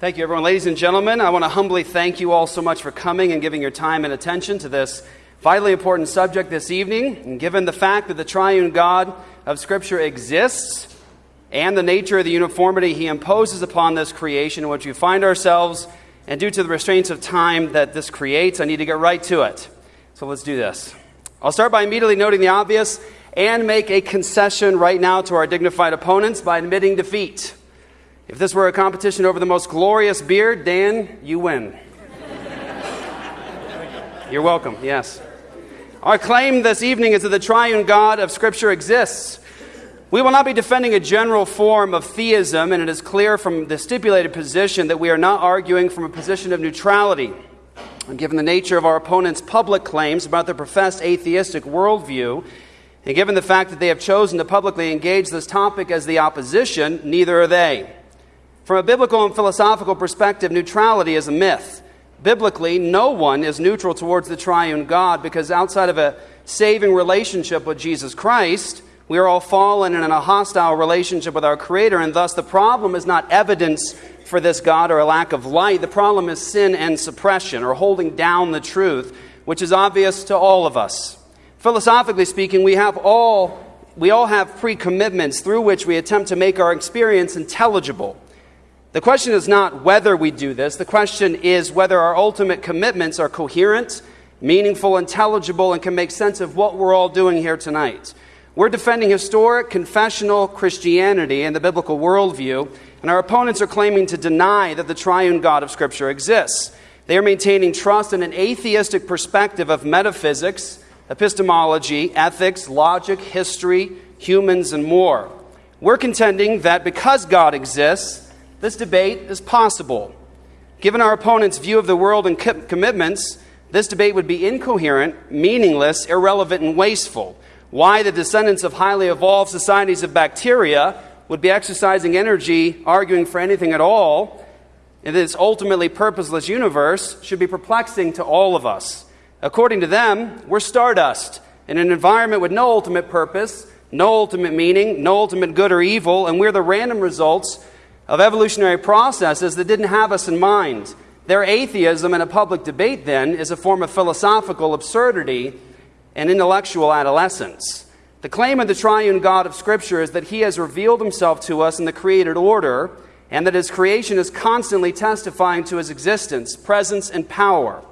Thank you, everyone. Ladies and gentlemen, I want to humbly thank you all so much for coming and giving your time and attention to this vitally important subject this evening. And given the fact that the triune God of Scripture exists and the nature of the uniformity he imposes upon this creation in which we find ourselves, and due to the restraints of time that this creates, I need to get right to it. So let's do this. I'll start by immediately noting the obvious and make a concession right now to our dignified opponents by admitting defeat. If this were a competition over the most glorious beard, Dan, you win. You're welcome, yes. Our claim this evening is that the triune God of Scripture exists. We will not be defending a general form of theism, and it is clear from the stipulated position that we are not arguing from a position of neutrality. And given the nature of our opponents' public claims about their professed atheistic worldview, and given the fact that they have chosen to publicly engage this topic as the opposition, neither are they. From a biblical and philosophical perspective, neutrality is a myth. Biblically, no one is neutral towards the triune God because outside of a saving relationship with Jesus Christ, we are all fallen and in a hostile relationship with our Creator, and thus the problem is not evidence for this God or a lack of light. The problem is sin and suppression or holding down the truth, which is obvious to all of us. Philosophically speaking, we have all we all have pre-commitments through which we attempt to make our experience intelligible. The question is not whether we do this. The question is whether our ultimate commitments are coherent, meaningful, intelligible, and can make sense of what we're all doing here tonight. We're defending historic confessional Christianity and the biblical worldview, and our opponents are claiming to deny that the triune God of Scripture exists. They are maintaining trust in an atheistic perspective of metaphysics epistemology, ethics, logic, history, humans, and more. We're contending that because God exists, this debate is possible. Given our opponent's view of the world and commitments, this debate would be incoherent, meaningless, irrelevant, and wasteful. Why the descendants of highly evolved societies of bacteria would be exercising energy arguing for anything at all in this ultimately purposeless universe should be perplexing to all of us. According to them, we're stardust in an environment with no ultimate purpose, no ultimate meaning, no ultimate good or evil, and we're the random results of evolutionary processes that didn't have us in mind. Their atheism in a public debate, then, is a form of philosophical absurdity and intellectual adolescence. The claim of the triune God of Scripture is that He has revealed Himself to us in the created order, and that His creation is constantly testifying to His existence, presence, and power.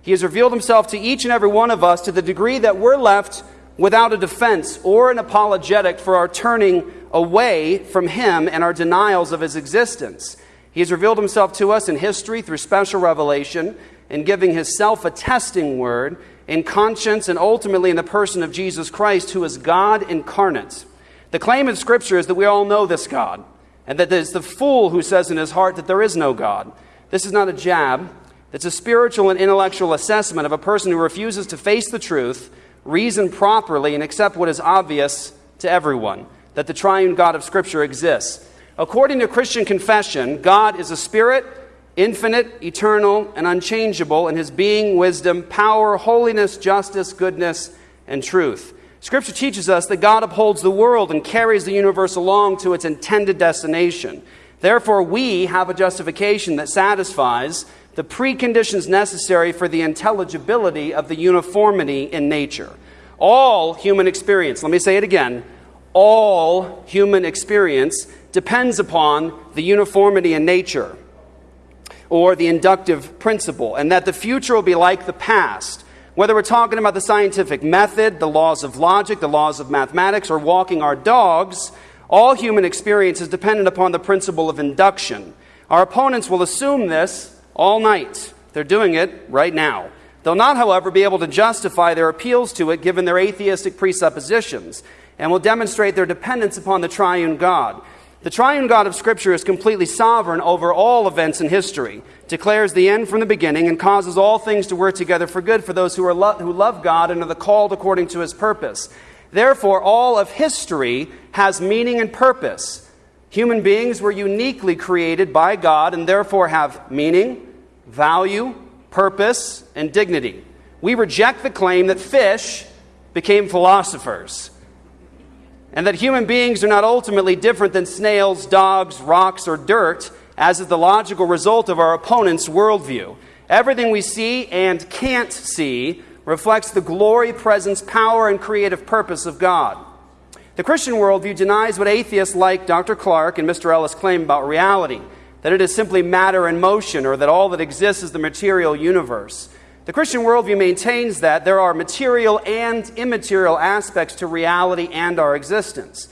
He has revealed himself to each and every one of us to the degree that we're left without a defense or an apologetic for our turning away from him and our denials of his existence. He has revealed himself to us in history through special revelation, in giving his self attesting word, in conscience, and ultimately in the person of Jesus Christ, who is God incarnate. The claim in Scripture is that we all know this God, and that it is the fool who says in his heart that there is no God. This is not a jab. It's a spiritual and intellectual assessment of a person who refuses to face the truth, reason properly, and accept what is obvious to everyone that the triune God of Scripture exists. According to Christian confession, God is a spirit, infinite, eternal, and unchangeable in his being, wisdom, power, holiness, justice, goodness, and truth. Scripture teaches us that God upholds the world and carries the universe along to its intended destination. Therefore, we have a justification that satisfies the preconditions necessary for the intelligibility of the uniformity in nature. All human experience, let me say it again, all human experience depends upon the uniformity in nature or the inductive principle, and that the future will be like the past. Whether we're talking about the scientific method, the laws of logic, the laws of mathematics, or walking our dogs, all human experience is dependent upon the principle of induction. Our opponents will assume this all night. They're doing it right now. They'll not, however, be able to justify their appeals to it given their atheistic presuppositions and will demonstrate their dependence upon the triune God. The triune God of Scripture is completely sovereign over all events in history, declares the end from the beginning, and causes all things to work together for good for those who, are lo- who love God and are the called according to his purpose. Therefore, all of history has meaning and purpose. Human beings were uniquely created by God and therefore have meaning, value, purpose, and dignity. We reject the claim that fish became philosophers and that human beings are not ultimately different than snails, dogs, rocks, or dirt, as is the logical result of our opponent's worldview. Everything we see and can't see reflects the glory, presence, power, and creative purpose of God. The Christian worldview denies what atheists like Dr. Clark and Mr. Ellis claim about reality that it is simply matter in motion or that all that exists is the material universe. The Christian worldview maintains that there are material and immaterial aspects to reality and our existence.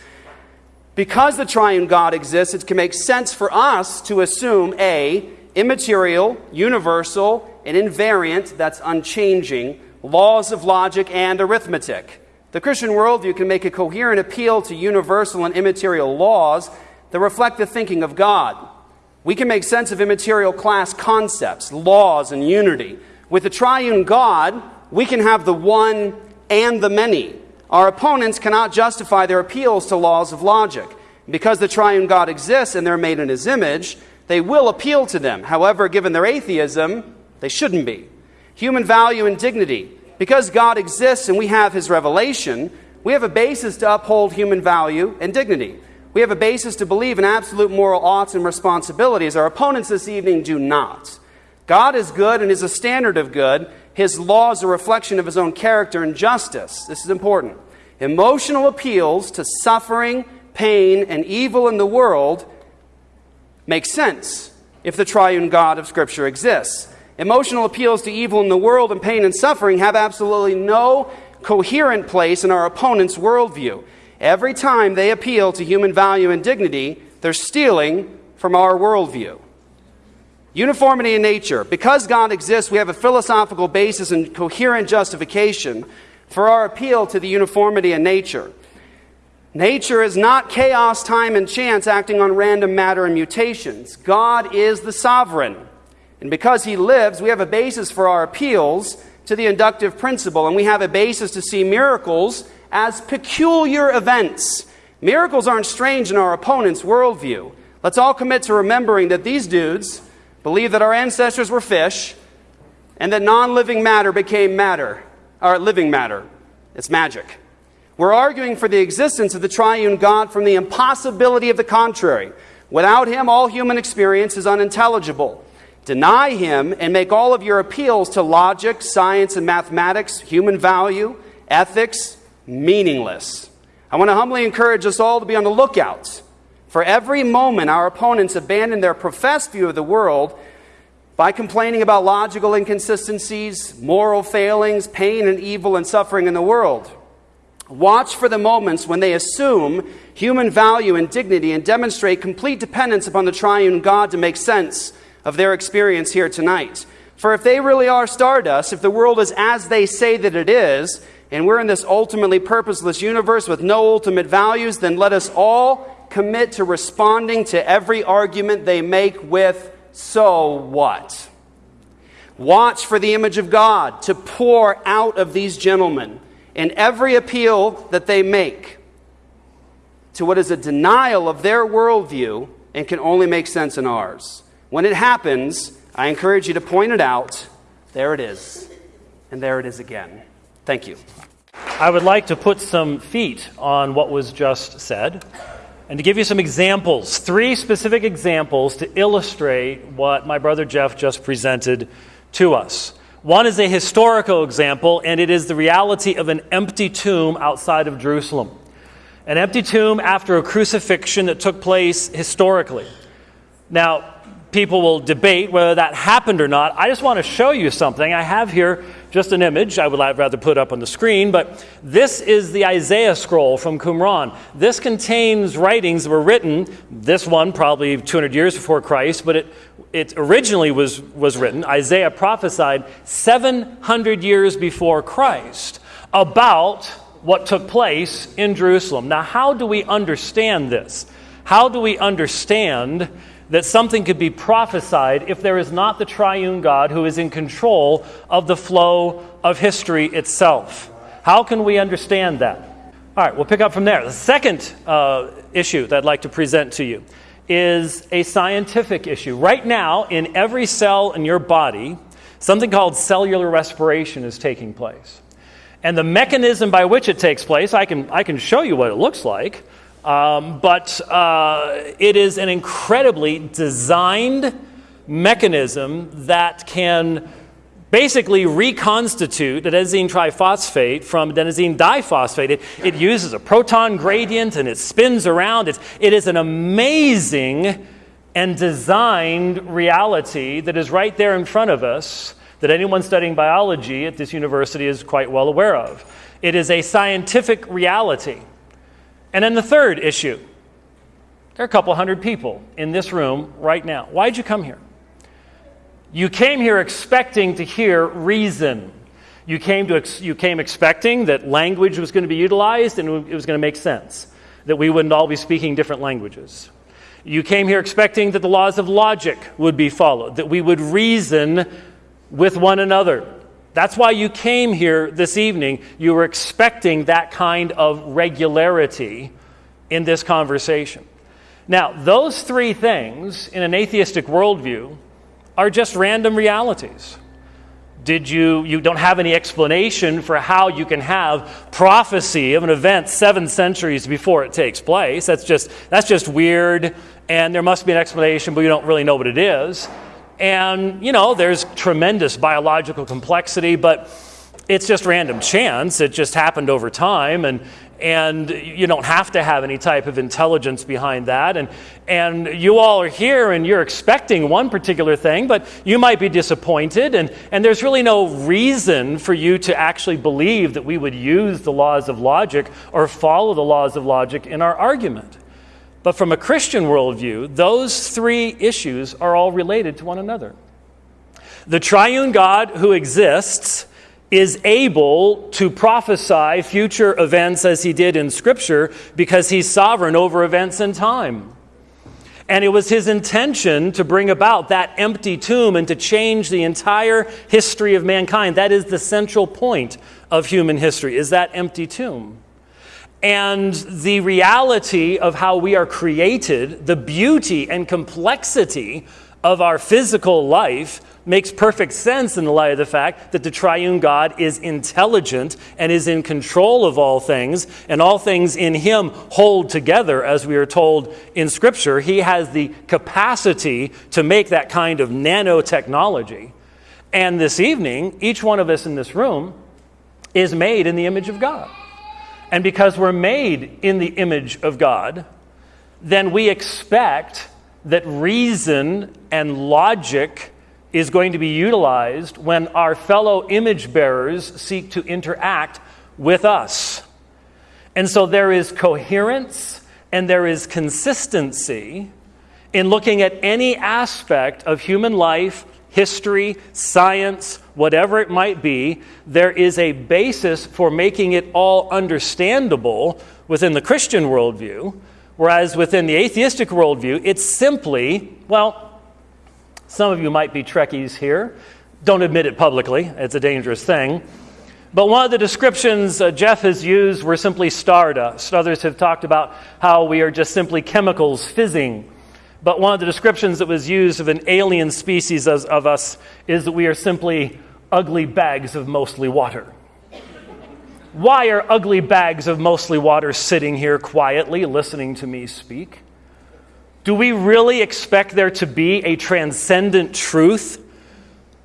Because the triune God exists, it can make sense for us to assume A, immaterial, universal, and invariant, that's unchanging, laws of logic and arithmetic. The Christian worldview can make a coherent appeal to universal and immaterial laws that reflect the thinking of God. We can make sense of immaterial class concepts, laws, and unity. With the triune God, we can have the one and the many. Our opponents cannot justify their appeals to laws of logic. Because the triune God exists and they're made in his image, they will appeal to them. However, given their atheism, they shouldn't be. Human value and dignity because God exists and we have His revelation, we have a basis to uphold human value and dignity. We have a basis to believe in absolute moral oughts and responsibilities. Our opponents this evening do not. God is good and is a standard of good. His law is a reflection of his own character and justice. This is important. Emotional appeals to suffering, pain, and evil in the world make sense if the triune God of Scripture exists. Emotional appeals to evil in the world and pain and suffering have absolutely no coherent place in our opponent's worldview. Every time they appeal to human value and dignity, they're stealing from our worldview. Uniformity in nature. Because God exists, we have a philosophical basis and coherent justification for our appeal to the uniformity in nature. Nature is not chaos, time, and chance acting on random matter and mutations. God is the sovereign. And because he lives, we have a basis for our appeals to the inductive principle, and we have a basis to see miracles as peculiar events. Miracles aren't strange in our opponent's worldview. Let's all commit to remembering that these dudes believe that our ancestors were fish and that non living matter became matter, or living matter. It's magic. We're arguing for the existence of the triune God from the impossibility of the contrary. Without him, all human experience is unintelligible. Deny him and make all of your appeals to logic, science, and mathematics, human value, ethics, meaningless. I want to humbly encourage us all to be on the lookout for every moment our opponents abandon their professed view of the world by complaining about logical inconsistencies, moral failings, pain and evil and suffering in the world. Watch for the moments when they assume human value and dignity and demonstrate complete dependence upon the triune God to make sense of their experience here tonight. For if they really are stardust, if the world is as they say that it is, and we're in this ultimately purposeless universe with no ultimate values, then let us all commit to responding to every argument they make with, so what? Watch for the image of God to pour out of these gentlemen in every appeal that they make to what is a denial of their worldview and can only make sense in ours. When it happens, I encourage you to point it out. There it is. And there it is again. Thank you. I would like to put some feet on what was just said and to give you some examples, three specific examples to illustrate what my brother Jeff just presented to us. One is a historical example, and it is the reality of an empty tomb outside of Jerusalem. An empty tomb after a crucifixion that took place historically. Now, people will debate whether that happened or not. I just want to show you something. I have here just an image I would rather put up on the screen, but this is the Isaiah scroll from Qumran. This contains writings that were written, this one probably 200 years before Christ, but it, it originally was, was written, Isaiah prophesied 700 years before Christ about what took place in Jerusalem. Now, how do we understand this? How do we understand that something could be prophesied if there is not the triune God who is in control of the flow of history itself. How can we understand that? All right, we'll pick up from there. The second uh, issue that I'd like to present to you is a scientific issue. Right now, in every cell in your body, something called cellular respiration is taking place. And the mechanism by which it takes place, I can, I can show you what it looks like. Um, but uh, it is an incredibly designed mechanism that can basically reconstitute adenosine triphosphate from adenosine diphosphate. It, it uses a proton gradient and it spins around. It is an amazing and designed reality that is right there in front of us that anyone studying biology at this university is quite well aware of. It is a scientific reality. And then the third issue there are a couple hundred people in this room right now. Why'd you come here? You came here expecting to hear reason. You came, to ex- you came expecting that language was going to be utilized and it was going to make sense, that we wouldn't all be speaking different languages. You came here expecting that the laws of logic would be followed, that we would reason with one another. That's why you came here this evening. You were expecting that kind of regularity in this conversation. Now, those three things in an atheistic worldview are just random realities. Did you, you don't have any explanation for how you can have prophecy of an event seven centuries before it takes place. That's just, that's just weird, and there must be an explanation, but you don't really know what it is. And, you know, there's tremendous biological complexity, but it's just random chance. It just happened over time. And, and you don't have to have any type of intelligence behind that. And, and you all are here and you're expecting one particular thing, but you might be disappointed, and, and there's really no reason for you to actually believe that we would use the laws of logic or follow the laws of logic in our argument. But from a Christian worldview, those three issues are all related to one another. The triune God who exists is able to prophesy future events as he did in Scripture because he's sovereign over events and time. And it was his intention to bring about that empty tomb and to change the entire history of mankind. That is the central point of human history, is that empty tomb. And the reality of how we are created, the beauty and complexity of our physical life makes perfect sense in the light of the fact that the triune God is intelligent and is in control of all things, and all things in Him hold together, as we are told in Scripture. He has the capacity to make that kind of nanotechnology. And this evening, each one of us in this room is made in the image of God. And because we're made in the image of God, then we expect that reason and logic is going to be utilized when our fellow image bearers seek to interact with us. And so there is coherence and there is consistency in looking at any aspect of human life, history, science, whatever it might be. There is a basis for making it all understandable within the Christian worldview, whereas within the atheistic worldview, it's simply, well, some of you might be Trekkies here. Don't admit it publicly, it's a dangerous thing. But one of the descriptions uh, Jeff has used were simply stardust. Others have talked about how we are just simply chemicals fizzing. But one of the descriptions that was used of an alien species of, of us is that we are simply ugly bags of mostly water. Why are ugly bags of mostly water sitting here quietly listening to me speak? Do we really expect there to be a transcendent truth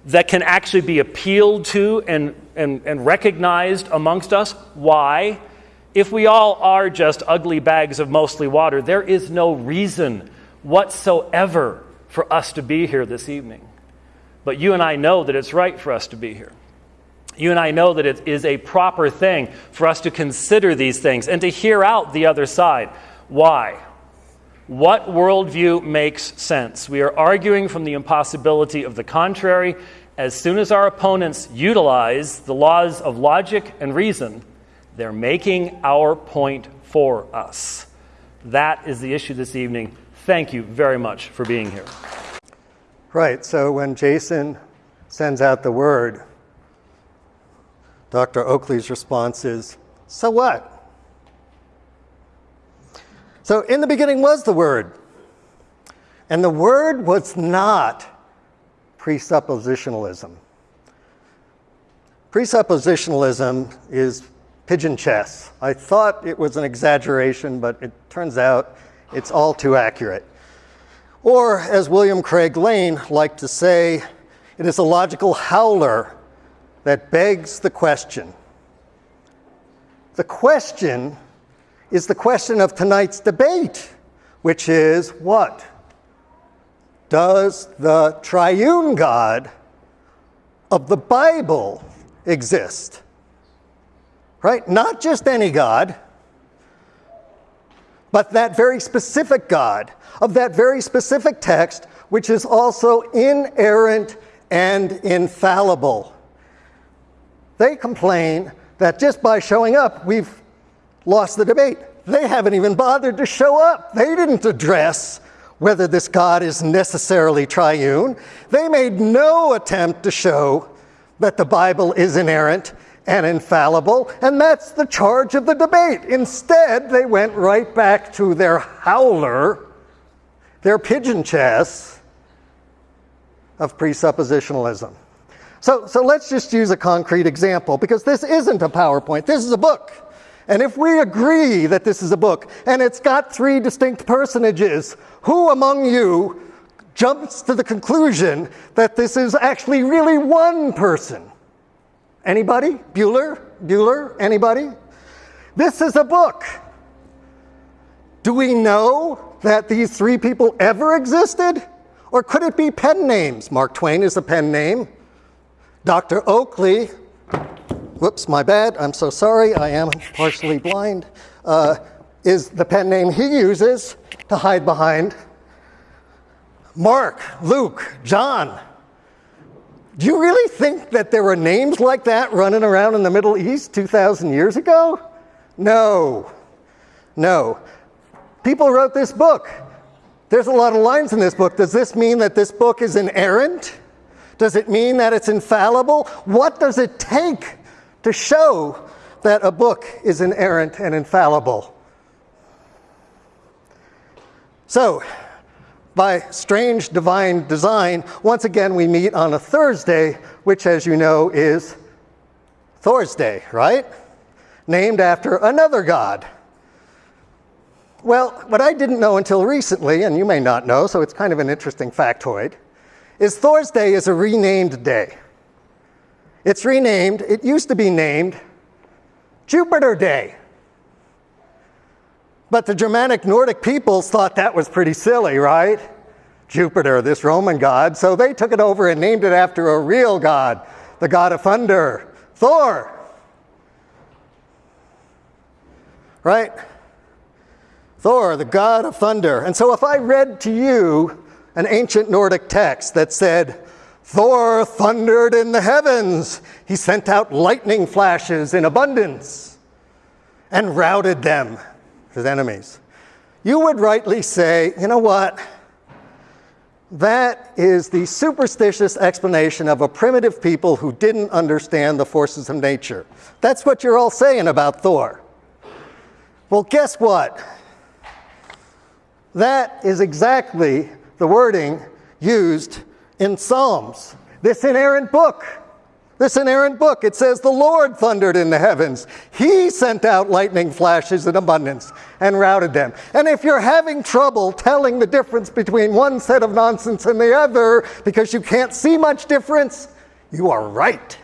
that can actually be appealed to and, and, and recognized amongst us? Why? If we all are just ugly bags of mostly water, there is no reason whatsoever for us to be here this evening. But you and I know that it's right for us to be here. You and I know that it is a proper thing for us to consider these things and to hear out the other side. Why? What worldview makes sense? We are arguing from the impossibility of the contrary. As soon as our opponents utilize the laws of logic and reason, they're making our point for us. That is the issue this evening. Thank you very much for being here. Right, so when Jason sends out the word, Dr. Oakley's response is, So what? So, in the beginning was the Word. And the Word was not presuppositionalism. Presuppositionalism is pigeon chess. I thought it was an exaggeration, but it turns out it's all too accurate. Or, as William Craig Lane liked to say, it is a logical howler that begs the question. The question is the question of tonight's debate, which is what? Does the triune God of the Bible exist? Right? Not just any God, but that very specific God of that very specific text, which is also inerrant and infallible. They complain that just by showing up, we've lost the debate. They haven't even bothered to show up. They didn't address whether this God is necessarily triune. They made no attempt to show that the Bible is inerrant and infallible, and that's the charge of the debate. Instead, they went right back to their howler, their pigeon chess of presuppositionalism. So, so let's just use a concrete example because this isn't a PowerPoint, this is a book. And if we agree that this is a book and it's got three distinct personages, who among you jumps to the conclusion that this is actually really one person? Anybody? Bueller? Bueller? Anybody? This is a book. Do we know that these three people ever existed? Or could it be pen names? Mark Twain is a pen name. Dr. Oakley, whoops, my bad, I'm so sorry, I am partially blind, uh, is the pen name he uses to hide behind. Mark, Luke, John. Do you really think that there were names like that running around in the Middle East 2,000 years ago? No, no. People wrote this book. There's a lot of lines in this book. Does this mean that this book is inerrant? Does it mean that it's infallible? What does it take to show that a book is inerrant and infallible? So, by strange divine design, once again we meet on a Thursday, which, as you know, is Thor's Day, right? Named after another god. Well, what I didn't know until recently, and you may not know, so it's kind of an interesting factoid is Thor's Day is a renamed day. It's renamed, it used to be named Jupiter Day. But the Germanic Nordic peoples thought that was pretty silly, right? Jupiter, this Roman god. So they took it over and named it after a real god, the god of thunder, Thor. Right? Thor, the god of thunder. And so if I read to you an ancient Nordic text that said, Thor thundered in the heavens. He sent out lightning flashes in abundance and routed them, his enemies. You would rightly say, you know what? That is the superstitious explanation of a primitive people who didn't understand the forces of nature. That's what you're all saying about Thor. Well, guess what? That is exactly the wording used in Psalms. This inerrant book, this inerrant book, it says, The Lord thundered in the heavens. He sent out lightning flashes in abundance and routed them. And if you're having trouble telling the difference between one set of nonsense and the other because you can't see much difference, you are right.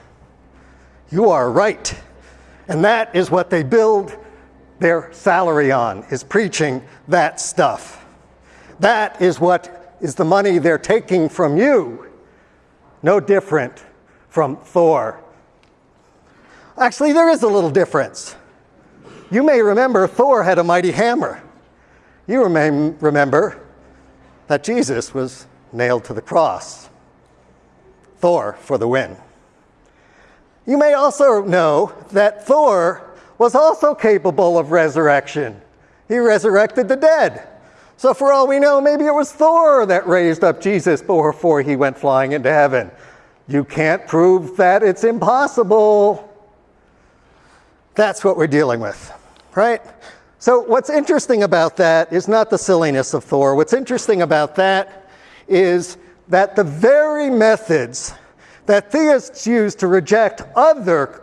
You are right. And that is what they build their salary on, is preaching that stuff. That is what is the money they're taking from you. No different from Thor. Actually, there is a little difference. You may remember Thor had a mighty hammer. You may remember that Jesus was nailed to the cross. Thor for the win. You may also know that Thor was also capable of resurrection. He resurrected the dead. So, for all we know, maybe it was Thor that raised up Jesus before he went flying into heaven. You can't prove that it's impossible. That's what we're dealing with, right? So, what's interesting about that is not the silliness of Thor. What's interesting about that is that the very methods that theists use to reject other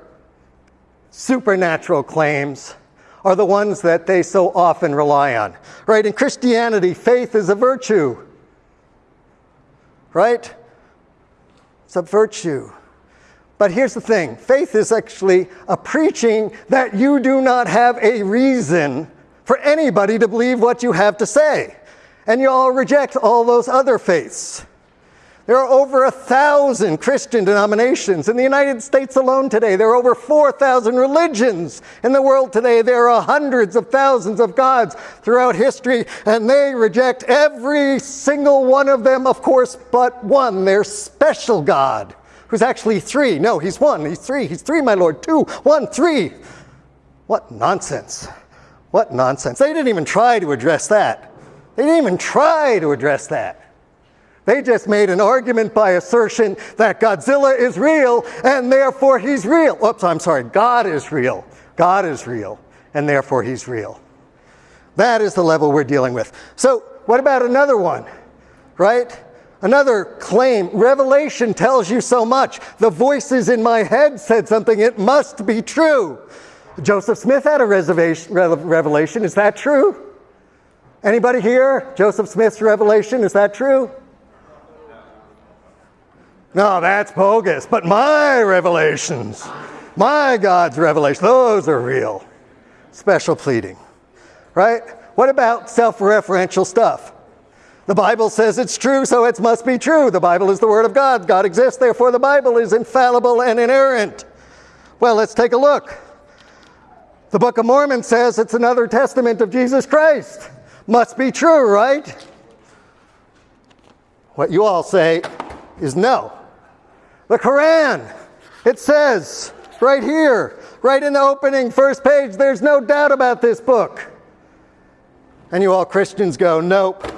supernatural claims are the ones that they so often rely on. Right? In Christianity, faith is a virtue. Right? It's a virtue. But here's the thing faith is actually a preaching that you do not have a reason for anybody to believe what you have to say. And you all reject all those other faiths. There are over a thousand Christian denominations in the United States alone today. There are over 4,000 religions in the world today. There are hundreds of thousands of gods throughout history, and they reject every single one of them, of course, but one, their special God, who's actually three. No, he's one, he's three, he's three, my Lord, two, one, three. What nonsense. What nonsense. They didn't even try to address that. They didn't even try to address that. They just made an argument by assertion that Godzilla is real and therefore he's real. Oops, I'm sorry, God is real. God is real and therefore he's real. That is the level we're dealing with. So, what about another one? Right? Another claim. Revelation tells you so much. The voices in my head said something, it must be true. Joseph Smith had a revelation. Is that true? Anybody here? Joseph Smith's revelation, is that true? No, that's bogus. But my revelations, my God's revelation, those are real. Special pleading, right? What about self referential stuff? The Bible says it's true, so it must be true. The Bible is the Word of God. God exists, therefore the Bible is infallible and inerrant. Well, let's take a look. The Book of Mormon says it's another testament of Jesus Christ. Must be true, right? What you all say is no. The Quran, it says right here, right in the opening first page, there's no doubt about this book. And you all Christians go, nope.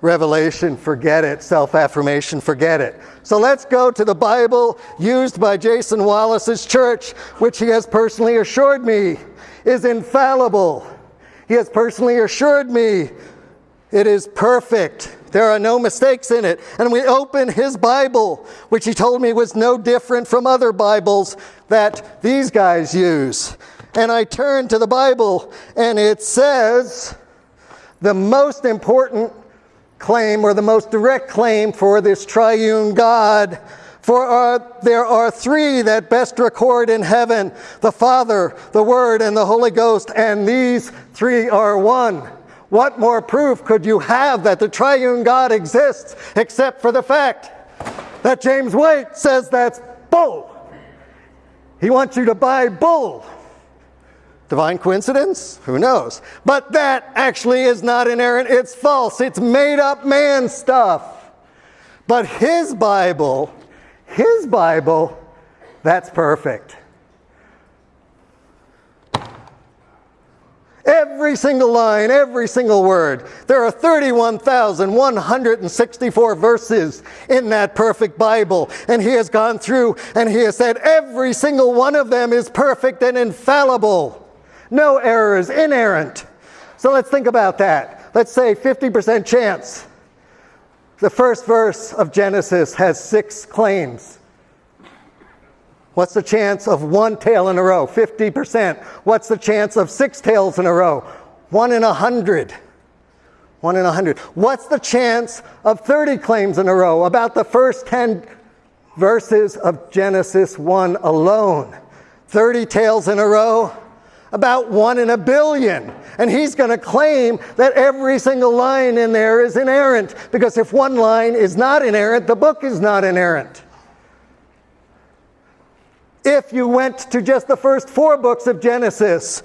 Revelation, forget it. Self affirmation, forget it. So let's go to the Bible used by Jason Wallace's church, which he has personally assured me is infallible. He has personally assured me it is perfect. There are no mistakes in it. And we open his Bible, which he told me was no different from other Bibles that these guys use. And I turn to the Bible, and it says the most important claim, or the most direct claim for this triune God. For our, there are three that best record in heaven the Father, the Word, and the Holy Ghost, and these three are one. What more proof could you have that the triune God exists except for the fact that James White says that's bull? He wants you to buy bull. Divine coincidence? Who knows? But that actually is not inerrant, it's false, it's made up man stuff. But his Bible, his Bible, that's perfect. Every single line, every single word. There are 31,164 verses in that perfect Bible. And he has gone through and he has said every single one of them is perfect and infallible. No errors, inerrant. So let's think about that. Let's say 50% chance. The first verse of Genesis has six claims. What's the chance of one tail in a row? 50%. What's the chance of six tails in a row? One in a hundred. One in a hundred. What's the chance of 30 claims in a row? About the first 10 verses of Genesis 1 alone. 30 tails in a row, about one in a billion. And he's going to claim that every single line in there is inerrant, because if one line is not inerrant, the book is not inerrant. If you went to just the first four books of Genesis,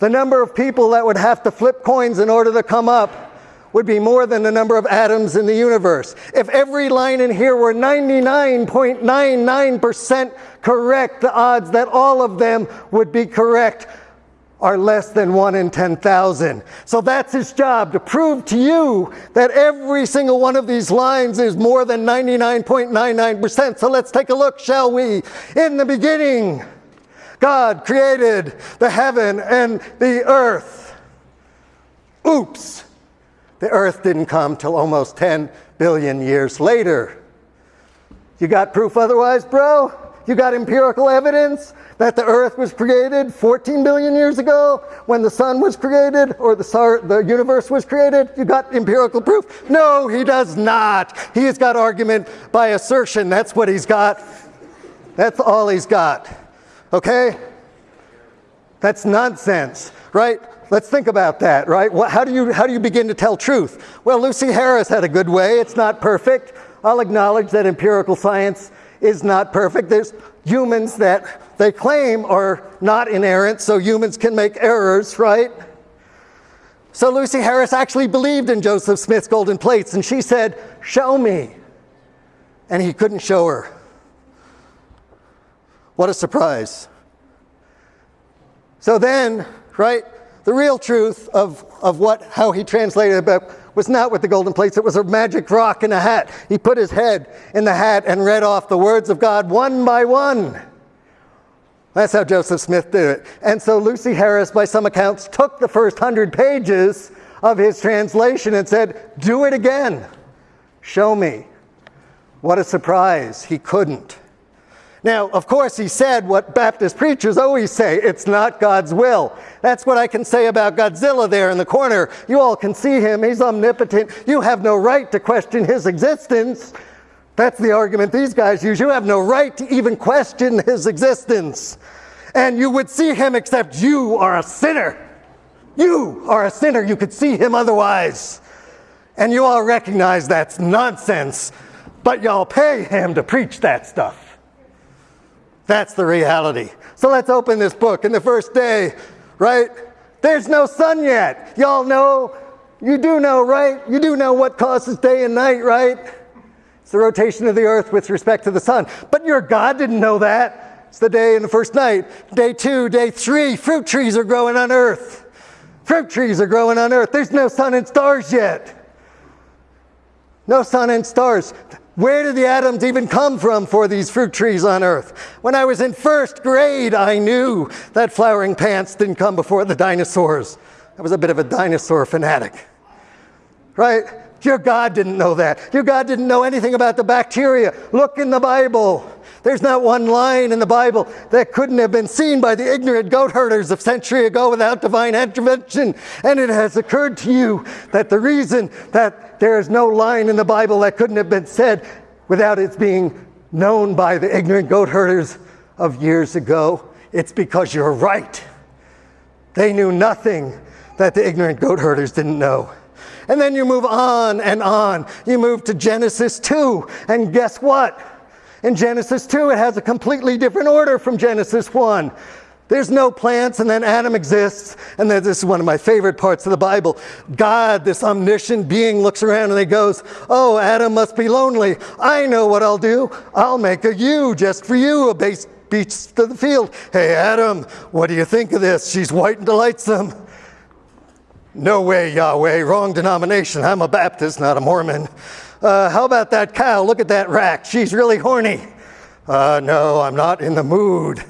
the number of people that would have to flip coins in order to come up would be more than the number of atoms in the universe. If every line in here were 99.99% correct, the odds that all of them would be correct are less than 1 in 10,000. So that's his job to prove to you that every single one of these lines is more than 99.99%. So let's take a look, shall we? In the beginning, God created the heaven and the earth. Oops. The earth didn't come till almost 10 billion years later. You got proof otherwise, bro? You got empirical evidence that the earth was created 14 billion years ago when the sun was created or the, star, the universe was created? You got empirical proof? No, he does not. He's got argument by assertion. That's what he's got. That's all he's got. Okay? That's nonsense, right? Let's think about that, right? How do, you, how do you begin to tell truth? Well, Lucy Harris had a good way. It's not perfect. I'll acknowledge that empirical science is not perfect. There's humans that they claim are not inerrant, so humans can make errors, right? So Lucy Harris actually believed in Joseph Smith's golden plates, and she said, Show me. And he couldn't show her. What a surprise. So then, right, the real truth of, of what, how he translated book was not with the golden plates. It was a magic rock in a hat. He put his head in the hat and read off the words of God one by one. That's how Joseph Smith did it. And so Lucy Harris, by some accounts, took the first hundred pages of his translation and said, Do it again. Show me. What a surprise. He couldn't. Now, of course, he said what Baptist preachers always say it's not God's will. That's what I can say about Godzilla there in the corner. You all can see him, he's omnipotent. You have no right to question his existence. That's the argument these guys use. You have no right to even question his existence. And you would see him except you are a sinner. You are a sinner. You could see him otherwise. And you all recognize that's nonsense, but y'all pay him to preach that stuff. That's the reality. So let's open this book. In the first day, right? There's no sun yet. Y'all know, you do know, right? You do know what causes day and night, right? It's the rotation of the earth with respect to the sun. But your God didn't know that. It's the day and the first night. Day two, day three, fruit trees are growing on earth. Fruit trees are growing on earth. There's no sun and stars yet. No sun and stars. Where did the atoms even come from for these fruit trees on earth? When I was in first grade, I knew that flowering plants didn't come before the dinosaurs. I was a bit of a dinosaur fanatic. Right? Your God didn't know that. Your God didn't know anything about the bacteria. Look in the Bible. There's not one line in the Bible that couldn't have been seen by the ignorant goat herders of century ago without divine intervention. And it has occurred to you that the reason that there is no line in the Bible that couldn't have been said without its being known by the ignorant goat herders of years ago, it's because you're right. They knew nothing that the ignorant goat herders didn't know. And then you move on and on. You move to Genesis 2, and guess what? In Genesis 2, it has a completely different order from Genesis 1. There's no plants, and then Adam exists. And then this is one of my favorite parts of the Bible. God, this omniscient being, looks around and he goes, Oh, Adam must be lonely. I know what I'll do. I'll make a you just for you, a base beast of the field. Hey, Adam, what do you think of this? She's white and delightsome. No way, Yahweh, wrong denomination. I'm a Baptist, not a Mormon. Uh, how about that cow? Look at that rack. She's really horny. Uh, no, I'm not in the mood.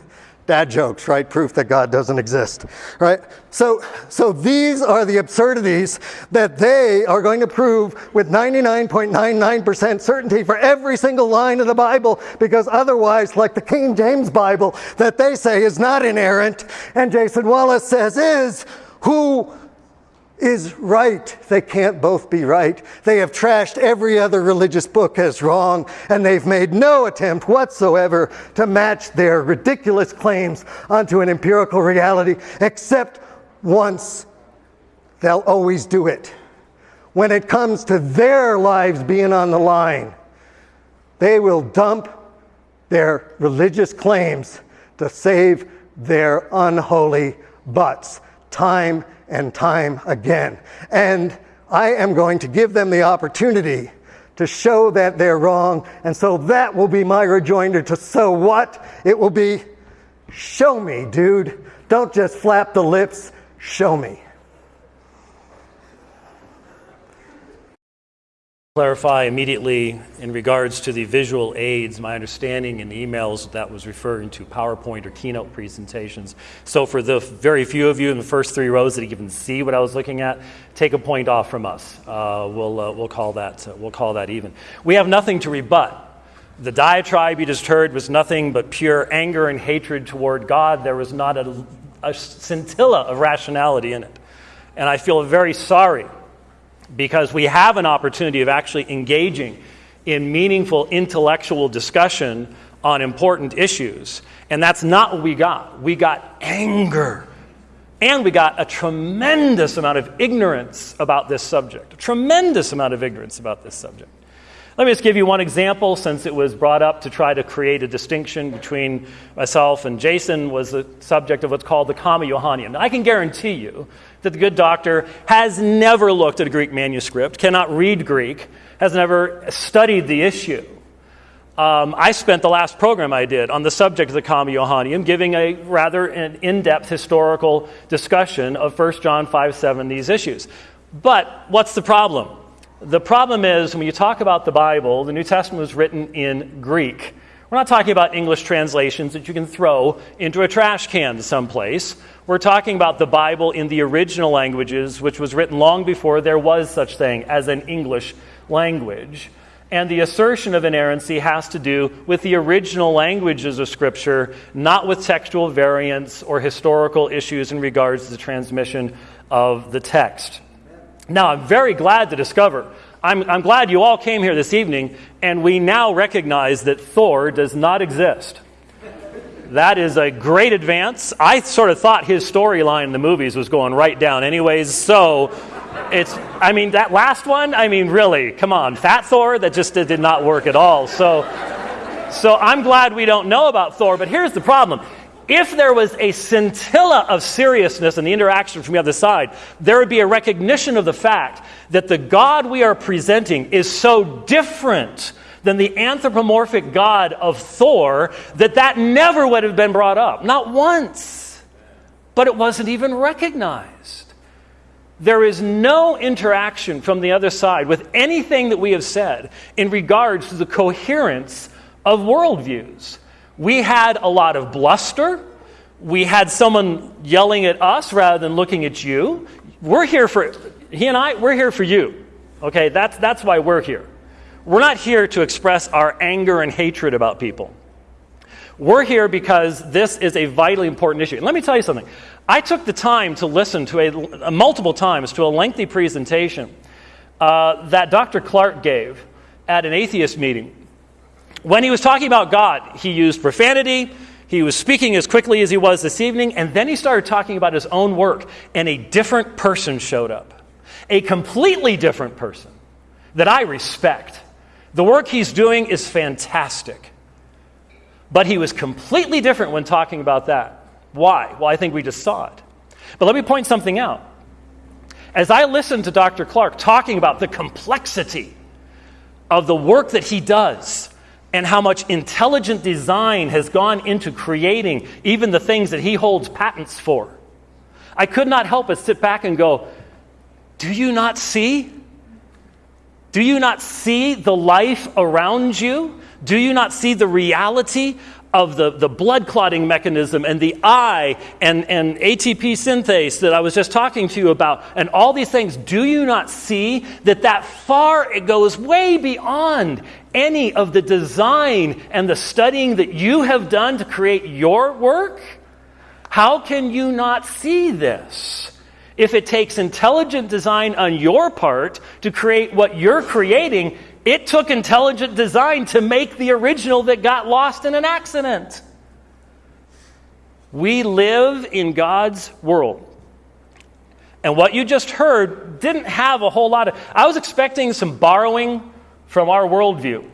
Dad jokes, right? Proof that God doesn't exist, right? So, so these are the absurdities that they are going to prove with 99.99% certainty for every single line of the Bible, because otherwise, like the King James Bible that they say is not inerrant, and Jason Wallace says is, who is right. They can't both be right. They have trashed every other religious book as wrong, and they've made no attempt whatsoever to match their ridiculous claims onto an empirical reality, except once they'll always do it. When it comes to their lives being on the line, they will dump their religious claims to save their unholy butts time and time again. And I am going to give them the opportunity to show that they're wrong. And so that will be my rejoinder to so what? It will be show me, dude. Don't just flap the lips, show me. Clarify immediately in regards to the visual aids. My understanding in the emails that was referring to PowerPoint or keynote presentations. So for the very few of you in the first three rows that even see what I was looking at, take a point off from us. Uh, we'll, uh, we'll, call that, uh, we'll call that even. We have nothing to rebut The diatribe you just heard was nothing but pure anger and hatred toward God. There was not a, a scintilla of rationality in it. And I feel very sorry because we have an opportunity of actually engaging in meaningful intellectual discussion on important issues. And that's not what we got. We got anger. And we got a tremendous amount of ignorance about this subject. A tremendous amount of ignorance about this subject. Let me just give you one example since it was brought up to try to create a distinction between myself and Jason was the subject of what's called the Comma Johanneum. I can guarantee you that the good doctor has never looked at a Greek manuscript, cannot read Greek, has never studied the issue. Um, I spent the last program I did on the subject of the Comma Johanneum, giving a rather an in depth historical discussion of 1 John 5 7, these issues. But what's the problem? The problem is when you talk about the Bible, the New Testament was written in Greek. We're not talking about English translations that you can throw into a trash can someplace. We're talking about the Bible in the original languages, which was written long before there was such thing as an English language. And the assertion of inerrancy has to do with the original languages of Scripture, not with textual variants or historical issues in regards to the transmission of the text. Now, I'm very glad to discover, I'm, I'm glad you all came here this evening, and we now recognize that Thor does not exist. That is a great advance. I sort of thought his storyline in the movies was going right down, anyways. So it's, I mean, that last one, I mean, really, come on. Fat Thor, that just did not work at all. So, so I'm glad we don't know about Thor, but here's the problem if there was a scintilla of seriousness in the interaction from the other side, there would be a recognition of the fact that the God we are presenting is so different than the anthropomorphic God of Thor that that never would have been brought up. Not once. But it wasn't even recognized. There is no interaction from the other side with anything that we have said in regards to the coherence of worldviews. We had a lot of bluster. We had someone yelling at us rather than looking at you. We're here for, he and I, we're here for you. Okay, that's, that's why we're here. We're not here to express our anger and hatred about people. We're here because this is a vitally important issue. And let me tell you something. I took the time to listen to a, a multiple times to a lengthy presentation uh, that Dr. Clark gave at an atheist meeting when he was talking about God, he used profanity. He was speaking as quickly as he was this evening, and then he started talking about his own work, and a different person showed up. A completely different person that I respect. The work he's doing is fantastic. But he was completely different when talking about that. Why? Well, I think we just saw it. But let me point something out. As I listened to Dr. Clark talking about the complexity of the work that he does, and how much intelligent design has gone into creating even the things that he holds patents for. I could not help but sit back and go, Do you not see? Do you not see the life around you? Do you not see the reality of the, the blood clotting mechanism and the eye and, and ATP synthase that I was just talking to you about, and all these things, do you not see that that far it goes way beyond any of the design and the studying that you have done to create your work? How can you not see this? If it takes intelligent design on your part to create what you're creating, it took intelligent design to make the original that got lost in an accident. We live in God's world. And what you just heard didn't have a whole lot of. I was expecting some borrowing from our worldview.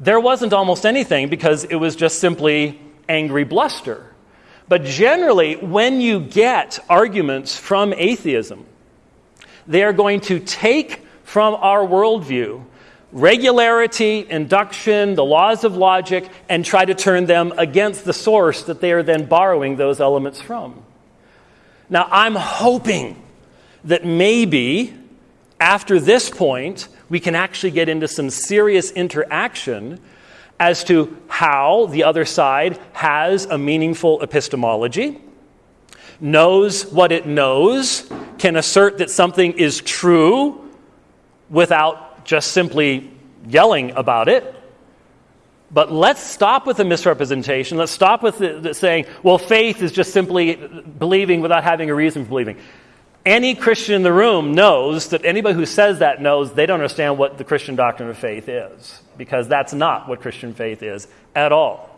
There wasn't almost anything because it was just simply angry bluster. But generally, when you get arguments from atheism, they are going to take from our worldview regularity, induction, the laws of logic, and try to turn them against the source that they are then borrowing those elements from. Now, I'm hoping that maybe after this point, we can actually get into some serious interaction as to how the other side has a meaningful epistemology, knows what it knows, can assert that something is true without just simply yelling about it. But let's stop with the misrepresentation. Let's stop with the, the saying, well, faith is just simply believing without having a reason for believing. Any Christian in the room knows that anybody who says that knows they don't understand what the Christian doctrine of faith is, because that's not what Christian faith is at all.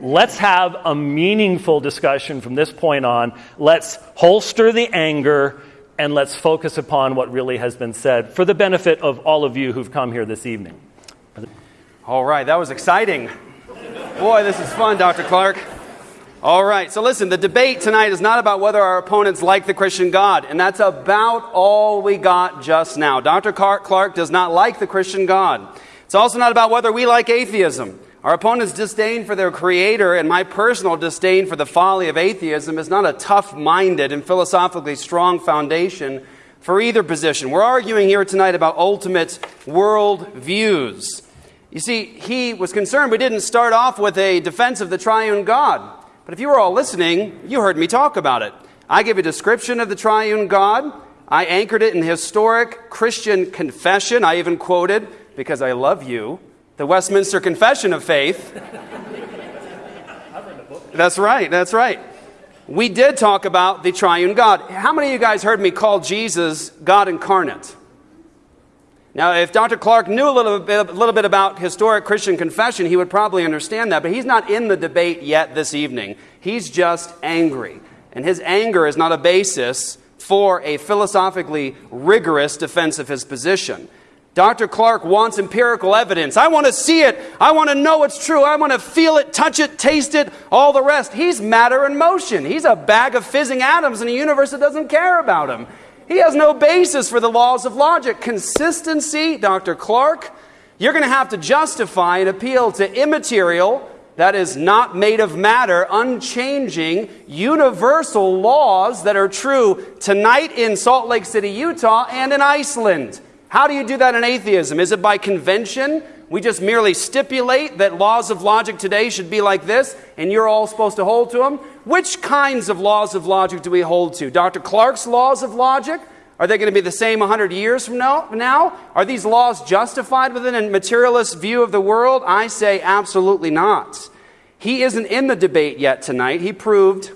Let's have a meaningful discussion from this point on. Let's holster the anger and let's focus upon what really has been said for the benefit of all of you who've come here this evening. All right, that was exciting. Boy, this is fun, Dr. Clark. All right, so listen, the debate tonight is not about whether our opponents like the Christian God, and that's about all we got just now. Dr. Clark does not like the Christian God. It's also not about whether we like atheism. Our opponent's disdain for their creator and my personal disdain for the folly of atheism is not a tough minded and philosophically strong foundation for either position. We're arguing here tonight about ultimate world views. You see, he was concerned we didn't start off with a defense of the triune God. But if you were all listening, you heard me talk about it. I gave a description of the triune God. I anchored it in historic Christian confession. I even quoted, because I love you, the Westminster Confession of Faith. that's right, that's right. We did talk about the triune God. How many of you guys heard me call Jesus God incarnate? Now, if Dr. Clark knew a little bit, a little bit about historic Christian confession, he would probably understand that, but he's not in the debate yet this evening. He's just angry. And his anger is not a basis for a philosophically rigorous defense of his position. Dr. Clark wants empirical evidence. I want to see it. I want to know it's true. I want to feel it, touch it, taste it, all the rest. He's matter in motion. He's a bag of fizzing atoms in a universe that doesn't care about him. He has no basis for the laws of logic. Consistency, Dr. Clark, you're going to have to justify an appeal to immaterial, that is not made of matter, unchanging, universal laws that are true tonight in Salt Lake City, Utah, and in Iceland. How do you do that in atheism? Is it by convention? We just merely stipulate that laws of logic today should be like this, and you're all supposed to hold to them. Which kinds of laws of logic do we hold to? Dr. Clark's laws of logic? Are they going to be the same 100 years from now? Are these laws justified within a materialist view of the world? I say absolutely not. He isn't in the debate yet tonight. He proved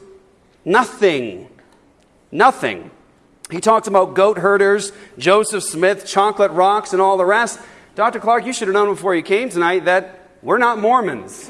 nothing. Nothing. He talked about goat herders, Joseph Smith, chocolate rocks, and all the rest. Dr. Clark, you should have known before you came tonight that we're not Mormons.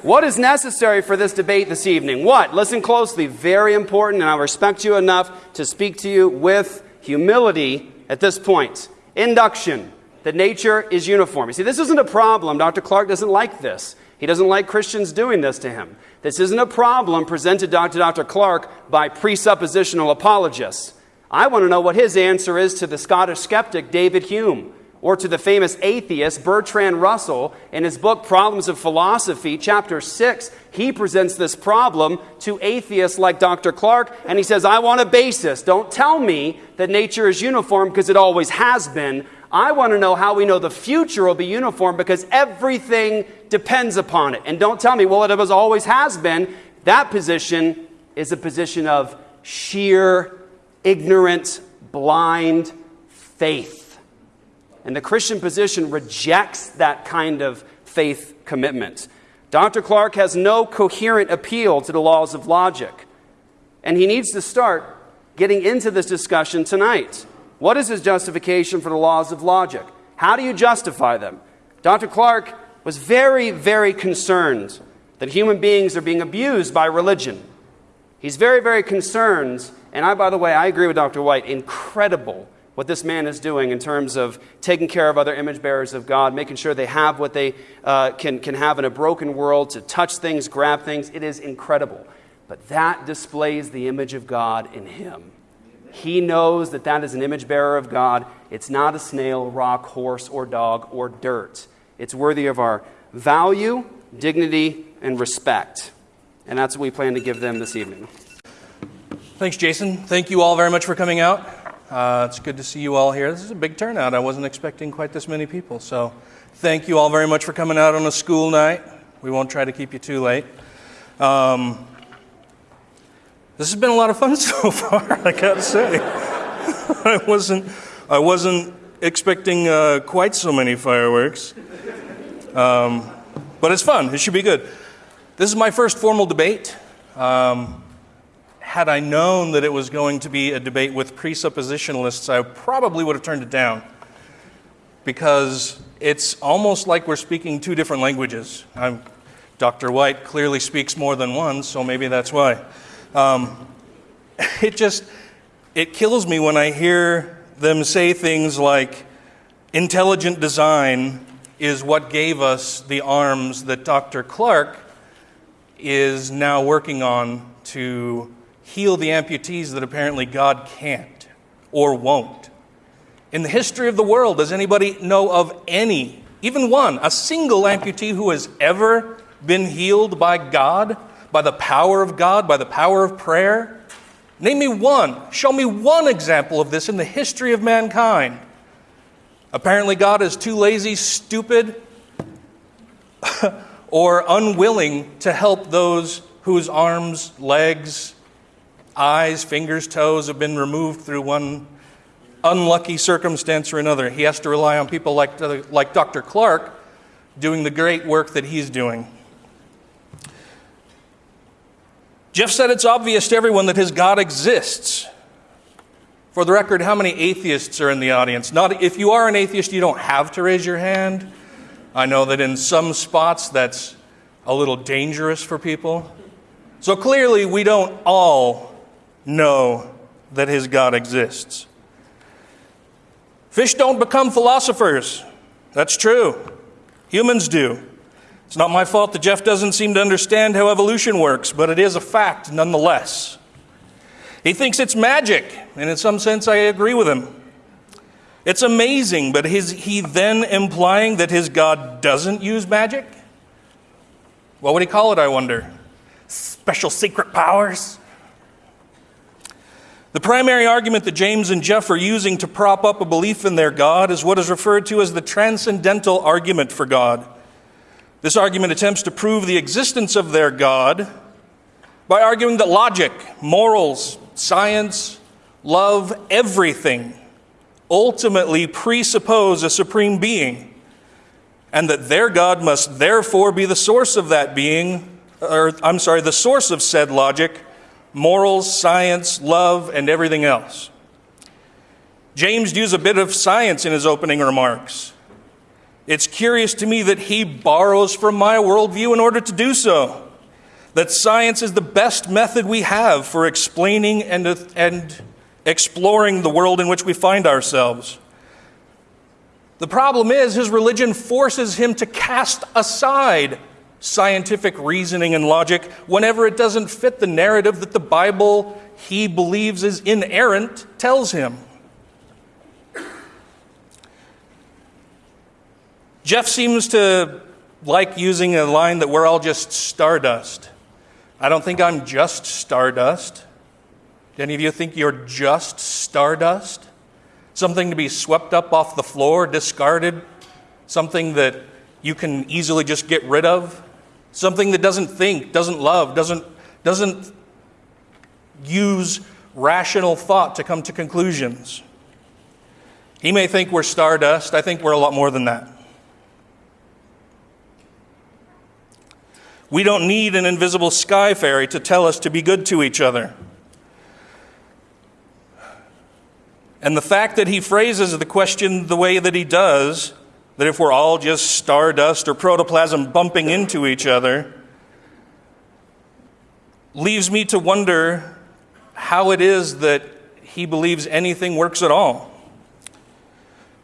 what is necessary for this debate this evening? What? Listen closely. Very important, and I respect you enough to speak to you with humility at this point. Induction. That nature is uniform. You see, this isn't a problem. Dr. Clark doesn't like this. He doesn't like Christians doing this to him. This isn't a problem presented to Dr. Clark by presuppositional apologists. I want to know what his answer is to the Scottish skeptic David Hume or to the famous atheist Bertrand Russell in his book Problems of Philosophy, chapter 6. He presents this problem to atheists like Dr. Clark, and he says, I want a basis. Don't tell me that nature is uniform because it always has been. I want to know how we know the future will be uniform because everything depends upon it. And don't tell me, well, it always has been. That position is a position of sheer ignorant, blind faith. And the Christian position rejects that kind of faith commitment. Dr. Clark has no coherent appeal to the laws of logic. And he needs to start getting into this discussion tonight. What is his justification for the laws of logic? How do you justify them? Dr. Clark was very, very concerned that human beings are being abused by religion. He's very, very concerned and I, by the way, I agree with Dr. White. Incredible what this man is doing in terms of taking care of other image bearers of God, making sure they have what they uh, can, can have in a broken world to touch things, grab things. It is incredible. But that displays the image of God in him. He knows that that is an image bearer of God. It's not a snail, rock, horse, or dog, or dirt. It's worthy of our value, dignity, and respect. And that's what we plan to give them this evening. Thanks, Jason. Thank you all very much for coming out. Uh, it's good to see you all here. This is a big turnout. I wasn't expecting quite this many people. So, thank you all very much for coming out on a school night. We won't try to keep you too late. Um, this has been a lot of fun so far, I gotta say. I wasn't, I wasn't expecting uh, quite so many fireworks. Um, but it's fun, it should be good. This is my first formal debate. Um, had I known that it was going to be a debate with presuppositionalists, I probably would have turned it down because it's almost like we're speaking two different languages. I'm, Dr. White clearly speaks more than one, so maybe that's why. Um, it just it kills me when I hear them say things like intelligent design is what gave us the arms that Dr. Clark is now working on to heal the amputees that apparently God can't or won't. In the history of the world, does anybody know of any, even one, a single amputee who has ever been healed by God, by the power of God, by the power of prayer? Name me one. Show me one example of this in the history of mankind. Apparently, God is too lazy, stupid, or unwilling to help those whose arms, legs, eyes, fingers, toes have been removed through one unlucky circumstance or another. He has to rely on people like, like Dr. Clark doing the great work that he's doing. Jeff said it's obvious to everyone that his God exists. For the record, how many atheists are in the audience? Not if you are an atheist, you don't have to raise your hand. I know that in some spots that's a little dangerous for people. So clearly, we don't all know that his God exists. Fish don't become philosophers. That's true. Humans do. It's not my fault that Jeff doesn't seem to understand how evolution works, but it is a fact nonetheless. He thinks it's magic, and in some sense, I agree with him. It's amazing, but is he then implying that his God doesn't use magic? What would he call it, I wonder? Special secret powers? The primary argument that James and Jeff are using to prop up a belief in their God is what is referred to as the transcendental argument for God. This argument attempts to prove the existence of their God by arguing that logic, morals, science, love, everything ultimately presuppose a supreme being, and that their God must therefore be the source of that being, or I'm sorry, the source of said logic morals, science, love, and everything else. James used a bit of science in his opening remarks. It's curious to me that he borrows from my worldview in order to do so. That science is the best method we have for explaining and, and exploring the world in which we find ourselves. The problem is, his religion forces him to cast aside scientific reasoning and logic whenever it doesn't fit the narrative that the Bible he believes is inerrant tells him. Jeff seems to like using a line that we're all just stardust. I don't think I'm just stardust. Do any of you think you're just stardust? Something to be swept up off the floor, discarded? Something that you can easily just get rid of? Something that doesn't think, doesn't love, doesn't, doesn't use rational thought to come to conclusions. He may think we're stardust. I think we're a lot more than that. We don't need an invisible sky fairy to tell us to be good to each other. And the fact that he phrases the question the way that he does that if we're all just stardust or protoplasm bumping into each other, leaves me to wonder how it is that he believes anything works at all.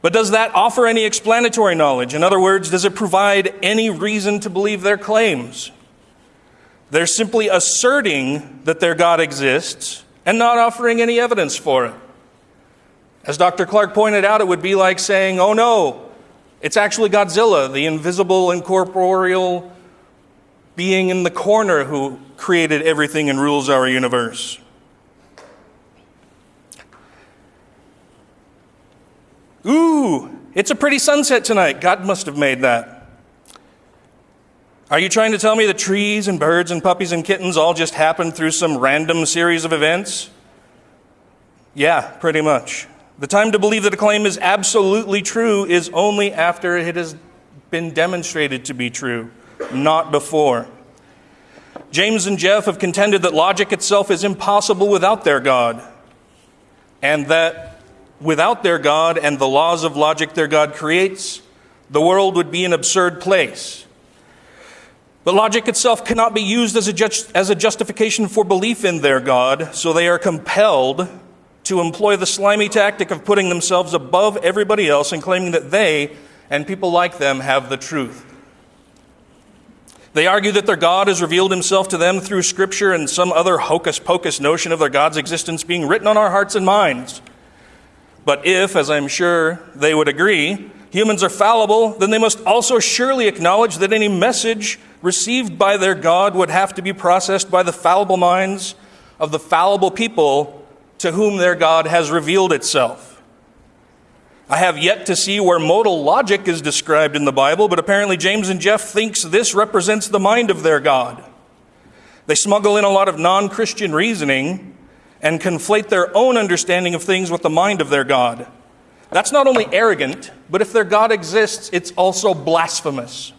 But does that offer any explanatory knowledge? In other words, does it provide any reason to believe their claims? They're simply asserting that their God exists and not offering any evidence for it. As Dr. Clark pointed out, it would be like saying, oh no, it's actually Godzilla, the invisible, incorporeal being in the corner who created everything and rules our universe. Ooh, it's a pretty sunset tonight. God must have made that. Are you trying to tell me that trees and birds and puppies and kittens all just happened through some random series of events? Yeah, pretty much. The time to believe that a claim is absolutely true is only after it has been demonstrated to be true, not before. James and Jeff have contended that logic itself is impossible without their God, and that without their God and the laws of logic their God creates, the world would be an absurd place. But logic itself cannot be used as a, as a justification for belief in their God, so they are compelled to employ the slimy tactic of putting themselves above everybody else and claiming that they and people like them have the truth. They argue that their God has revealed himself to them through Scripture and some other hocus pocus notion of their God's existence being written on our hearts and minds. But if, as I'm sure they would agree, humans are fallible, then they must also surely acknowledge that any message received by their God would have to be processed by the fallible minds of the fallible people to whom their God has revealed itself. I have yet to see where modal logic is described in the Bible, but apparently James and Jeff thinks this represents the mind of their God. They smuggle in a lot of non-Christian reasoning and conflate their own understanding of things with the mind of their God. That's not only arrogant, but if their God exists, it's also blasphemous.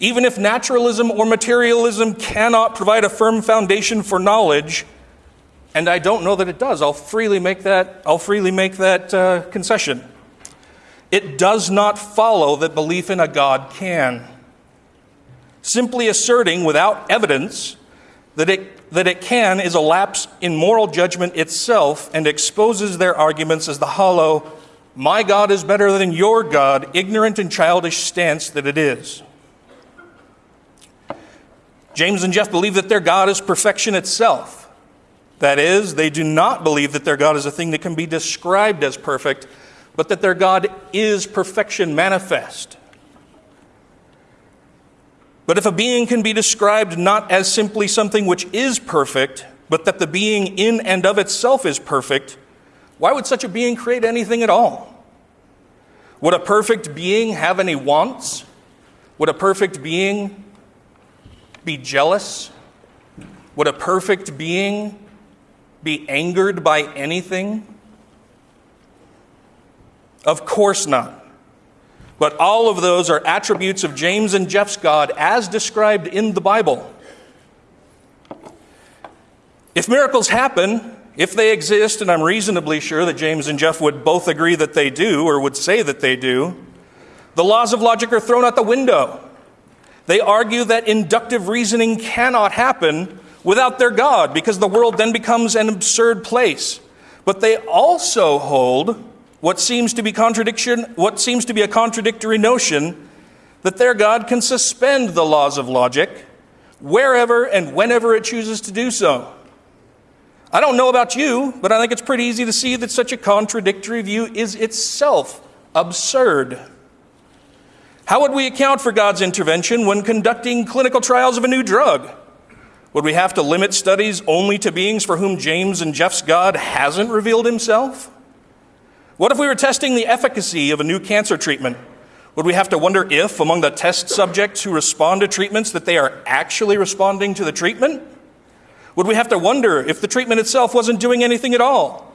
Even if naturalism or materialism cannot provide a firm foundation for knowledge, and I don't know that it does. I'll freely make that, I'll freely make that uh, concession. It does not follow that belief in a God can. Simply asserting without evidence that it, that it can is a lapse in moral judgment itself and exposes their arguments as the hollow, my God is better than your God, ignorant and childish stance that it is. James and Jeff believe that their God is perfection itself. That is, they do not believe that their God is a thing that can be described as perfect, but that their God is perfection manifest. But if a being can be described not as simply something which is perfect, but that the being in and of itself is perfect, why would such a being create anything at all? Would a perfect being have any wants? Would a perfect being be jealous? Would a perfect being be angered by anything? Of course not. But all of those are attributes of James and Jeff's God as described in the Bible. If miracles happen, if they exist, and I'm reasonably sure that James and Jeff would both agree that they do, or would say that they do, the laws of logic are thrown out the window. They argue that inductive reasoning cannot happen without their God, because the world then becomes an absurd place. But they also hold what seems to be contradiction, what seems to be a contradictory notion that their God can suspend the laws of logic wherever and whenever it chooses to do so. I don't know about you, but I think it's pretty easy to see that such a contradictory view is itself absurd. How would we account for God's intervention when conducting clinical trials of a new drug? Would we have to limit studies only to beings for whom James and Jeff's God hasn't revealed himself? What if we were testing the efficacy of a new cancer treatment? Would we have to wonder if, among the test subjects who respond to treatments, that they are actually responding to the treatment? Would we have to wonder if the treatment itself wasn't doing anything at all,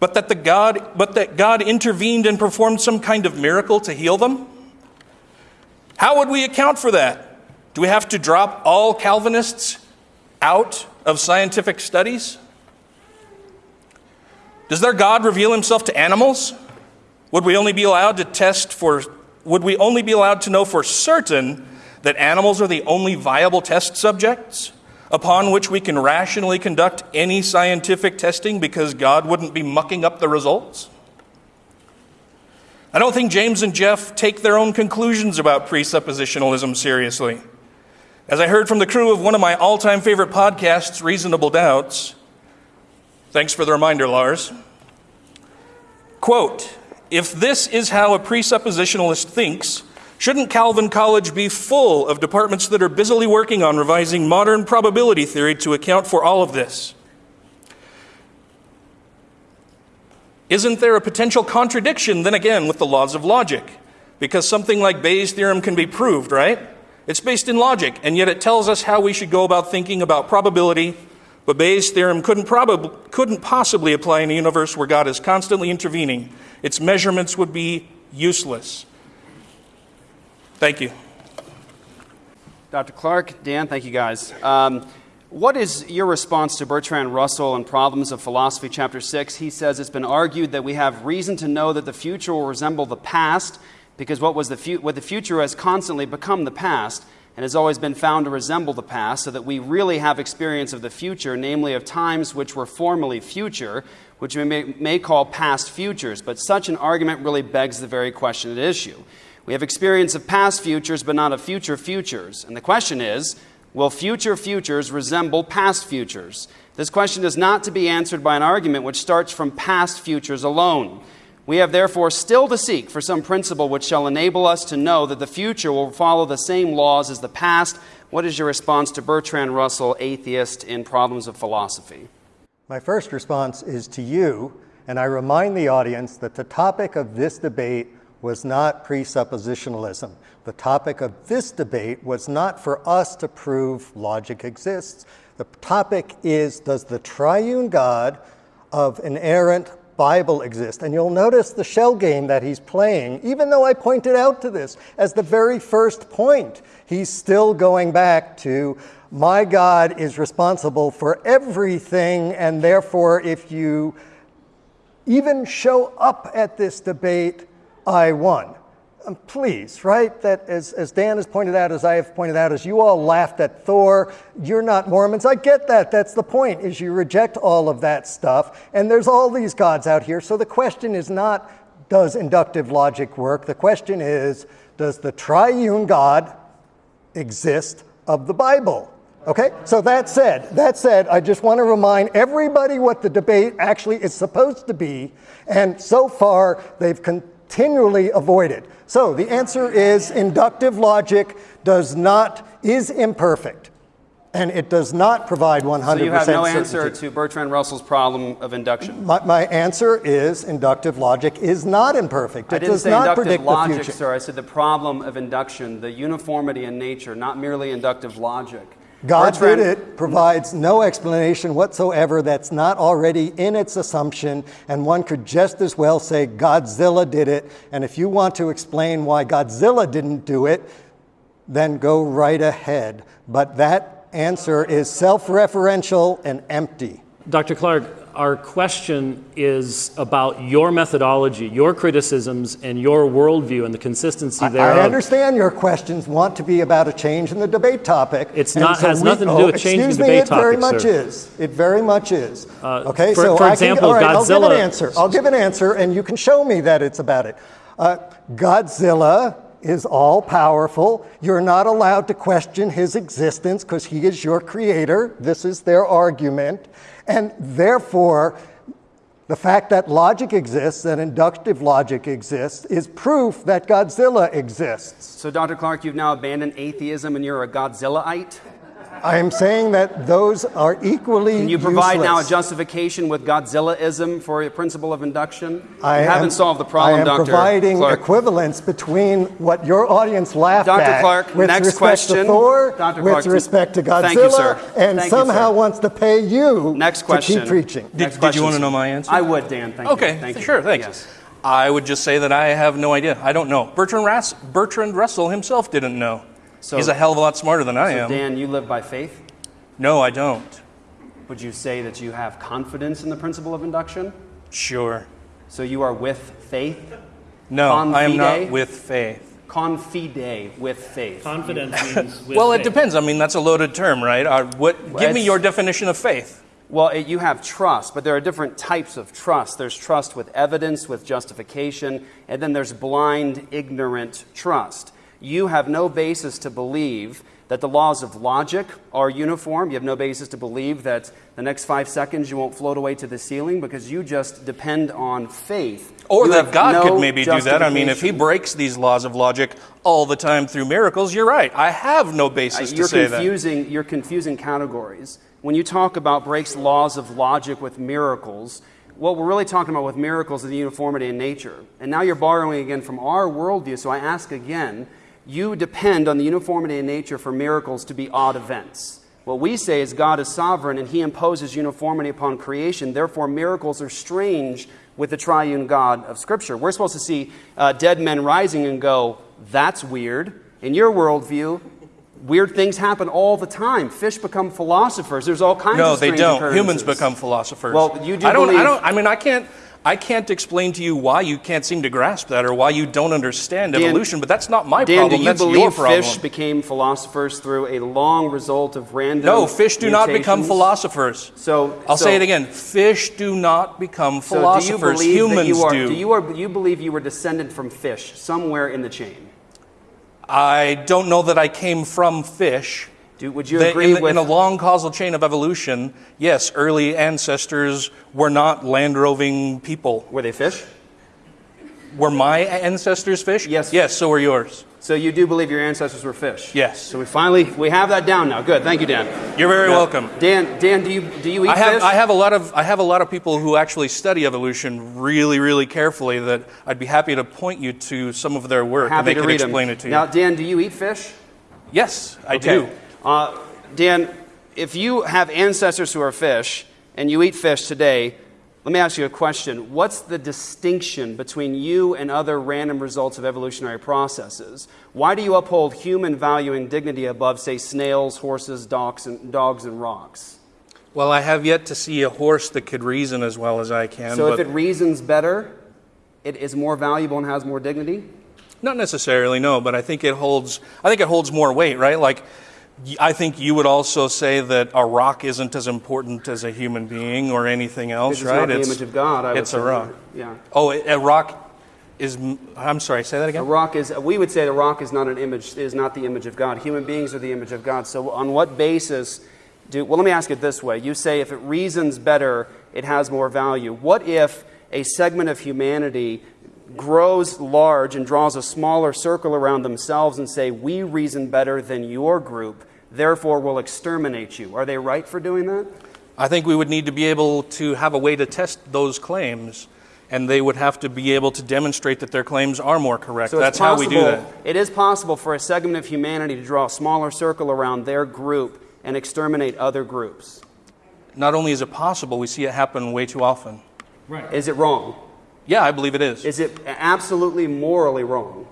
but that, the God, but that God intervened and performed some kind of miracle to heal them? How would we account for that? Do we have to drop all Calvinists out of scientific studies? Does their God reveal himself to animals? Would we only be allowed to test for, would we only be allowed to know for certain that animals are the only viable test subjects upon which we can rationally conduct any scientific testing because God wouldn't be mucking up the results? I don't think James and Jeff take their own conclusions about presuppositionalism seriously. As I heard from the crew of one of my all time favorite podcasts, Reasonable Doubts, thanks for the reminder, Lars. Quote If this is how a presuppositionalist thinks, shouldn't Calvin College be full of departments that are busily working on revising modern probability theory to account for all of this? Isn't there a potential contradiction, then again, with the laws of logic? Because something like Bayes' theorem can be proved, right? It's based in logic, and yet it tells us how we should go about thinking about probability, But Bayes' theorem couldn't, probab- couldn't possibly apply in a universe where God is constantly intervening. Its measurements would be useless. Thank you. Dr. Clark, Dan, thank you guys. Um, what is your response to Bertrand Russell in Problems of Philosophy, Chapter 6? He says it's been argued that we have reason to know that the future will resemble the past because what, was the fu- what the future has constantly become the past and has always been found to resemble the past, so that we really have experience of the future, namely of times which were formerly future, which we may, may call past futures. But such an argument really begs the very question at issue. We have experience of past futures, but not of future futures. And the question is will future futures resemble past futures? This question is not to be answered by an argument which starts from past futures alone. We have therefore still to seek for some principle which shall enable us to know that the future will follow the same laws as the past. What is your response to Bertrand Russell, atheist, in Problems of Philosophy? My first response is to you, and I remind the audience that the topic of this debate was not presuppositionalism. The topic of this debate was not for us to prove logic exists. The topic is Does the triune God of inerrant Bible exist. And you'll notice the shell game that he's playing, even though I pointed out to this as the very first point. He's still going back to my God is responsible for everything, and therefore, if you even show up at this debate, I won. Um, please, right? That as, as Dan has pointed out, as I have pointed out, as you all laughed at Thor, you're not Mormons. I get that. That's the point, is you reject all of that stuff. And there's all these gods out here. So the question is not, does inductive logic work? The question is, does the triune God exist of the Bible? Okay, so that said, that said, I just want to remind everybody what the debate actually is supposed to be, and so far they've continually avoided. So the answer is inductive logic does not, is imperfect. And it does not provide 100% So you have no certainty. answer to Bertrand Russell's problem of induction. My, my answer is inductive logic is not imperfect. I It didn't does say not inductive predict logic, the future. sir. I said the problem of induction, the uniformity in nature, not merely inductive logic. God did it provides no explanation whatsoever that's not already in its assumption, and one could just as well say Godzilla did it. And if you want to explain why Godzilla didn't do it, then go right ahead. But that answer is self referential and empty. Dr. Clark, our question is about your methodology, your criticisms, and your worldview and the consistency there. I understand your questions want to be about a change in the debate topic. It's not- has nothing to do with changing excuse the me, debate it very topic, much sir. is. It very much is. Uh, okay, for- so for I example, can, all right, I'll give an answer. I'll give an answer, and you can show me that it's about it. Uh, Godzilla is all powerful. You're not allowed to question his existence because he is your creator. This is their argument. And therefore, the fact that logic exists, that inductive logic exists, is proof that Godzilla exists. So, Dr. Clark, you've now abandoned atheism and you're a Godzillaite? I am saying that those are equally Can you provide now a justification with Godzillaism for a principle of induction? I you haven't solved the problem, I am Dr. providing Clark. equivalence between what your audience laughed Dr. at Clark, with next respect question. to Thor, Dr. with Clark, respect to Godzilla, thank you, sir. and Thank you, somehow sir. wants to pay you Next question. to keep preaching. Did- Next did you wanna know my answer? I would, Dan. Thank Okay, you. Thank you. sure, thanks. Yes. I would just say that I have no idea. I don't know. Bertrand, Rass- Bertrand Russell himself didn't know. So- He's a hell of a lot smarter than I So, am. Dan, you live by faith? No, I don't. Would you say that you have confidence in the principle of induction? Sure. So you are with faith? No, I am not with faith. Confide with faith. Confidence means with Well, it depends. I mean, that's a loaded term, right? Uh, what, give me your definition of faith. Well, it, you have trust, but there are different types of trust. There's trust with evidence, with justification, and then there's blind, ignorant trust. You have no basis to believe that the laws of logic are uniform. You have no basis to believe that the next five seconds you won't float away to the ceiling because you just depend on faith. Or You that God no could maybe do that. I mean, if He breaks these laws of logic all the time through miracles, you're right. I have no Uh, basis to you're say that. you're confusing categories when you talk about breaks laws of logic with miracles what we're really talking about with miracles is the uniformity in nature and now you're borrowing again from our worldview so i ask again you depend on the uniformity in nature for miracles to be odd events What we say is God is sovereign and he imposes uniformity upon creation. Therefore, miracles are strange with the triune God of Scripture. We're supposed to see uh, dead men rising and go, that's weird. In your worldview, weird things happen all the time. Fish become philosophers. There's all kinds No, of they don't. Humans become philosophers. Well, you do I don't. believe- I don't. I mean, I can't. I can't explain to you why you can't seem to grasp that or why you don't understand Dan- evolution. But that's not my Dan, problem. do you that's your believe problem. fish became philosophers through a long result of random no, fish do not become philosophers. So I'll so- say it again. Fish do not become So do philosophers. Humans you are, do. do you, are, you believe you were descended from fish somewhere in the chain? I don't know that I came from fish. Do, would you That agree in, the- with in a long causal chain of evolution, yes, early ancestors were not land roving people. were they fish? Were my ancestors fish? Yes. Yes, so were yours. So you do believe your ancestors were fish? Yes. So we finally we have that down now. Good. Thank you, Dan. You're very welcome. Dan, Dan, do you do you eat I have, fish? I have a lot of I have a lot of people who actually study evolution really really carefully that I'd be happy to point you to some of their work Happy and they to can explain it to you. Now, Dan, do you eat fish? yes, I Okay. do. Uh, Dan, if you have ancestors who are fish and you eat fish today, let me ask you a question. What's the distinction between you and other random results of evolutionary processes? Why do you uphold human value and dignity above, say, snails, horses, dogs, and, dogs, and rocks? Well, I have yet to see a horse that could reason as well as I can. So if it reasons better, it is more valuable and has more dignity? Not necessarily, no, but I think it holds. I think it holds more weight, right? Like, I think you would also say that a rock isn't as important as a human being or anything else, It's right? not the image of God. I it's a rock. Yeah. Oh, a rock is. I'm sorry. Say that again. A rock is, we would say the rock is not an image, is not the image of God. Human beings are the image of God. So on what basis do, well, let me ask it this way. You say if it reasons better, it has more value. What if a segment of humanity grows large and draws a smaller circle around themselves and say, we reason better than your group, therefore we'll exterminate you? Are they right for doing that? I think we would need to be able to have a way to test those claims, and they would have to be able to demonstrate that their claims are more correct. So That's it's how we do possible- that. It is possible for a segment of humanity to draw a smaller circle around their group and exterminate other groups. Not only is it possible, we see it happen way too often. Is it wrong? Yeah, I believe it is. Is it absolutely morally wrong?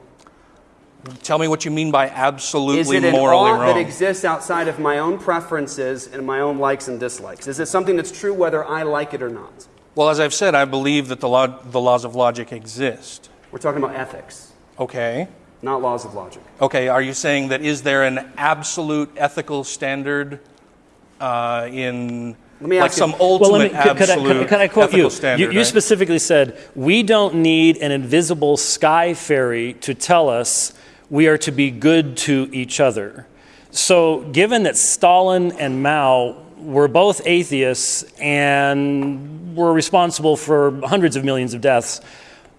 Tell me what you mean by absolutely Is it an morally ought that exists outside of my own preferences and my own likes and dislikes? Is it something that's true whether I like it or not? well, as I've said, I believe that the, law, the laws of logic exist. We're talking about ethics, Okay. not laws of logic. Okay, are you saying that is there an absolute ethical standard uh, in Let me like you- some Well, ultimate let me, could, could I, absolute could, could I quote you? standard? you? You right? specifically said, We don't need an invisible sky fairy to tell us we are to be good to each other. So, given that Stalin and Mao were both atheists and were responsible for hundreds of millions of deaths,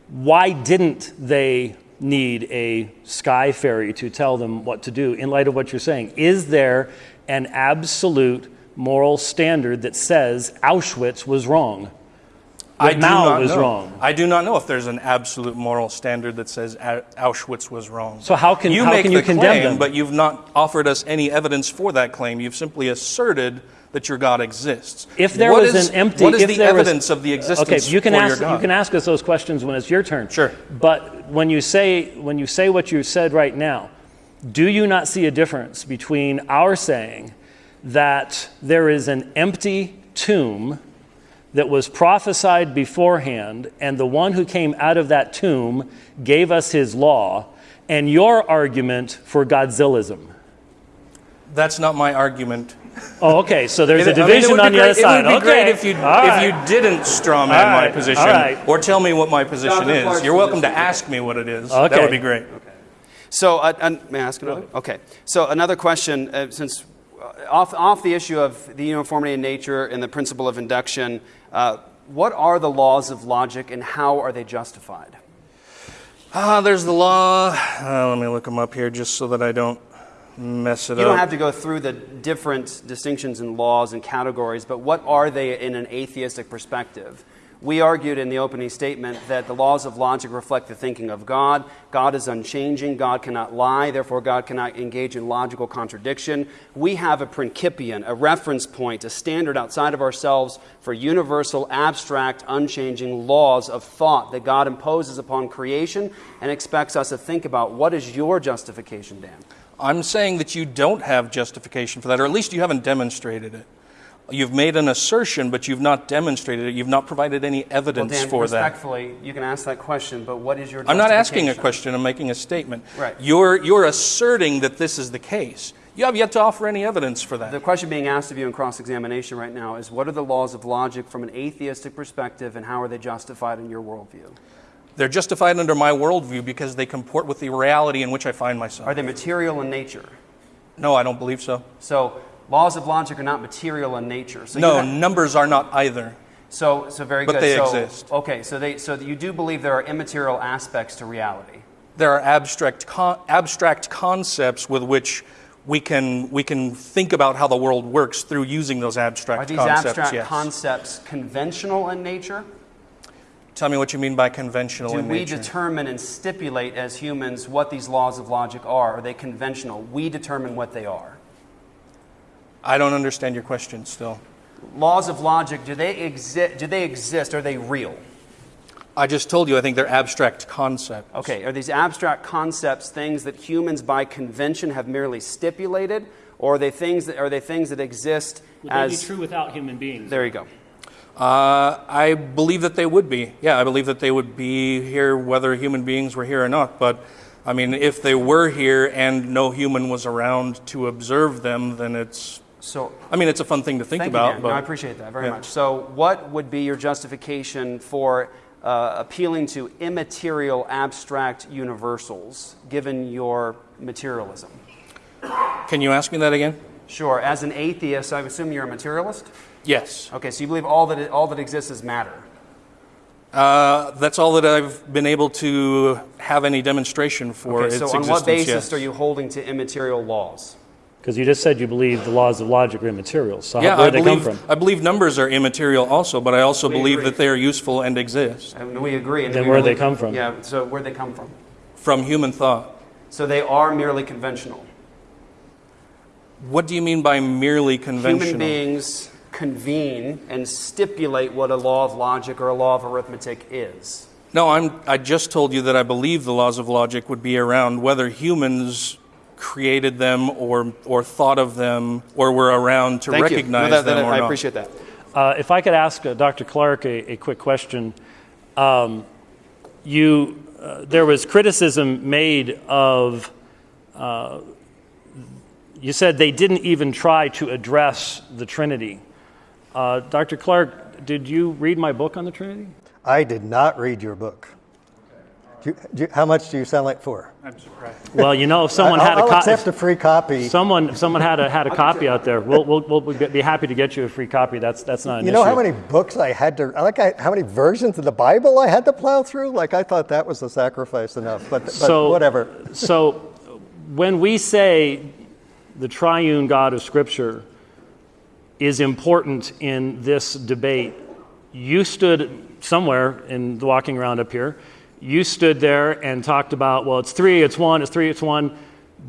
why didn't they need a sky fairy to tell them what to do in light of what you're saying? Is there an absolute moral standard that says Auschwitz was wrong? I do Mao not was know. wrong. I do not know if there's an absolute moral standard that says Auschwitz was wrong. So how can- you how make can you the condemn claim, them? but you've not offered us any evidence for that claim. You've simply asserted that your God exists. If there What was is- an empty, what is if the there was- evidence of the existence Okay, you can ask you can ask us those questions when it's your turn. Sure. But when you say when you say what you said right now, do you not see a difference between our saying that there is an empty tomb that was prophesied beforehand, and the one who came out of that tomb gave us his law, and your argument for Godzillism? That's not my argument. Oh, okay. So there's It- a I division would be on the great- other side. It would be okay. great if you All right. if you didn't strawman All my position all right. or tell me what my position Dr. is. You're welcome to ask me what it is. That would be great. Okay. So, uh, may I ask another? Okay. So, another question, uh, since off, off the issue of the uniformity in nature and the principle of induction, uh, what are the laws of logic and how are they justified? Ah, there's the law. Uh, let me look them up here just so that I don't mess it You up. You don't have to go through the different distinctions in laws and categories, but what are they in an atheistic perspective? We argued in the opening statement that the laws of logic reflect the thinking of God. God is unchanging. God cannot lie. Therefore, God cannot engage in logical contradiction. We have a principium, a reference point, a standard outside of ourselves for universal, abstract, unchanging laws of thought that God imposes upon creation and expects us to think about. What is your justification, Dan? I'm saying that you don't have justification for that, or at least you haven't demonstrated it. You've made an assertion, but you've not demonstrated it. You've not provided any evidence well, Dan, for that. respectfully, you can ask that question, but what is your I'm not asking a question, I'm making a statement. Right. You're, you're asserting that this is the case. You have yet to offer any evidence for that. The question being asked of you in cross examination right now is what are the laws of logic from an atheistic perspective, and how are they justified in your worldview? They're justified under my worldview because they comport with the reality in which I find myself. Are they material in nature? No, I don't believe so. So, laws of logic are not material in nature. So No, numbers are not either. so, so very But good. they so, exist. Okay, so they, so you do believe there are immaterial aspects to reality. There are abstract, con- abstract concepts with which we can, we can think about how the world works through using those abstract Are these concepts. abstract yes. concepts conventional in nature? Tell me what you mean by conventional Do we determine and stipulate as humans what these laws of logic are? Are they conventional? We determine what they are. I don't understand your question still. Laws of logic, do they, exi- do they exist? Are they real? I just told you I think they're abstract concepts. Okay, are these abstract concepts things that humans by convention have merely stipulated? Or are they things that, are they things that exist Would as. they be true without human beings? There you go. Uh, I believe that they would be. Yeah, I believe that they would be here whether human beings were here or not. But I mean, if they were here and no human was around to observe them, then it's. So, I mean, it's a fun thing to think about. but No, I appreciate that very yeah. much. So, what would be your justification for uh, appealing to immaterial abstract universals given your materialism? Can you ask me that again? Sure. As an atheist, I assume you're a materialist? Yes. Okay, so you believe all that, all that exists is matter. Uh, that's all that I've been able to have any demonstration for. Okay, so on what basis yes. are you holding to immaterial laws? Because you just said you believe the laws of logic are immaterial. So Yeah, how, where I do they believe, come from? I believe numbers are immaterial also, but I also We believe agree. that they are useful and exist And we agree. And Then we where do really- they come from? Yeah, so where they come from? from human thought. So they are merely conventional. What do you mean by merely conventional? Human beings convene and stipulate what a law of logic or a law of arithmetic is. No, I'm, I just told you that I believe the laws of logic would be around whether humans created them or, or thought of them or were around to Thank recognize you. No, that- them that- or I not. appreciate that. Uh, if I could ask uh, Dr. Clark a, a quick question. Um, you, uh, there was criticism made of, uh, you said they didn't even try to address the Trinity. Uh, Dr. Clark, did you read my book on the Trinity? I did not read your book. Do you, do you- how much do you sound like for? I'm surprised. Well, you know, if someone I'll, had a I'll copy, accept a free copy. someone, if someone had a, had a copy out there, we'll, we'll, we'll be happy to get you a free copy. That's, that's not an You know issue. how many books I had to, like I, how many versions of the Bible I had to plow through? Like I thought that was a sacrifice enough, but, but So- whatever. So, when we say the triune God of Scripture is important in this debate, you stood somewhere in the walking around up here, you stood there and talked about, well, it's three, it's one, it's three, it's one.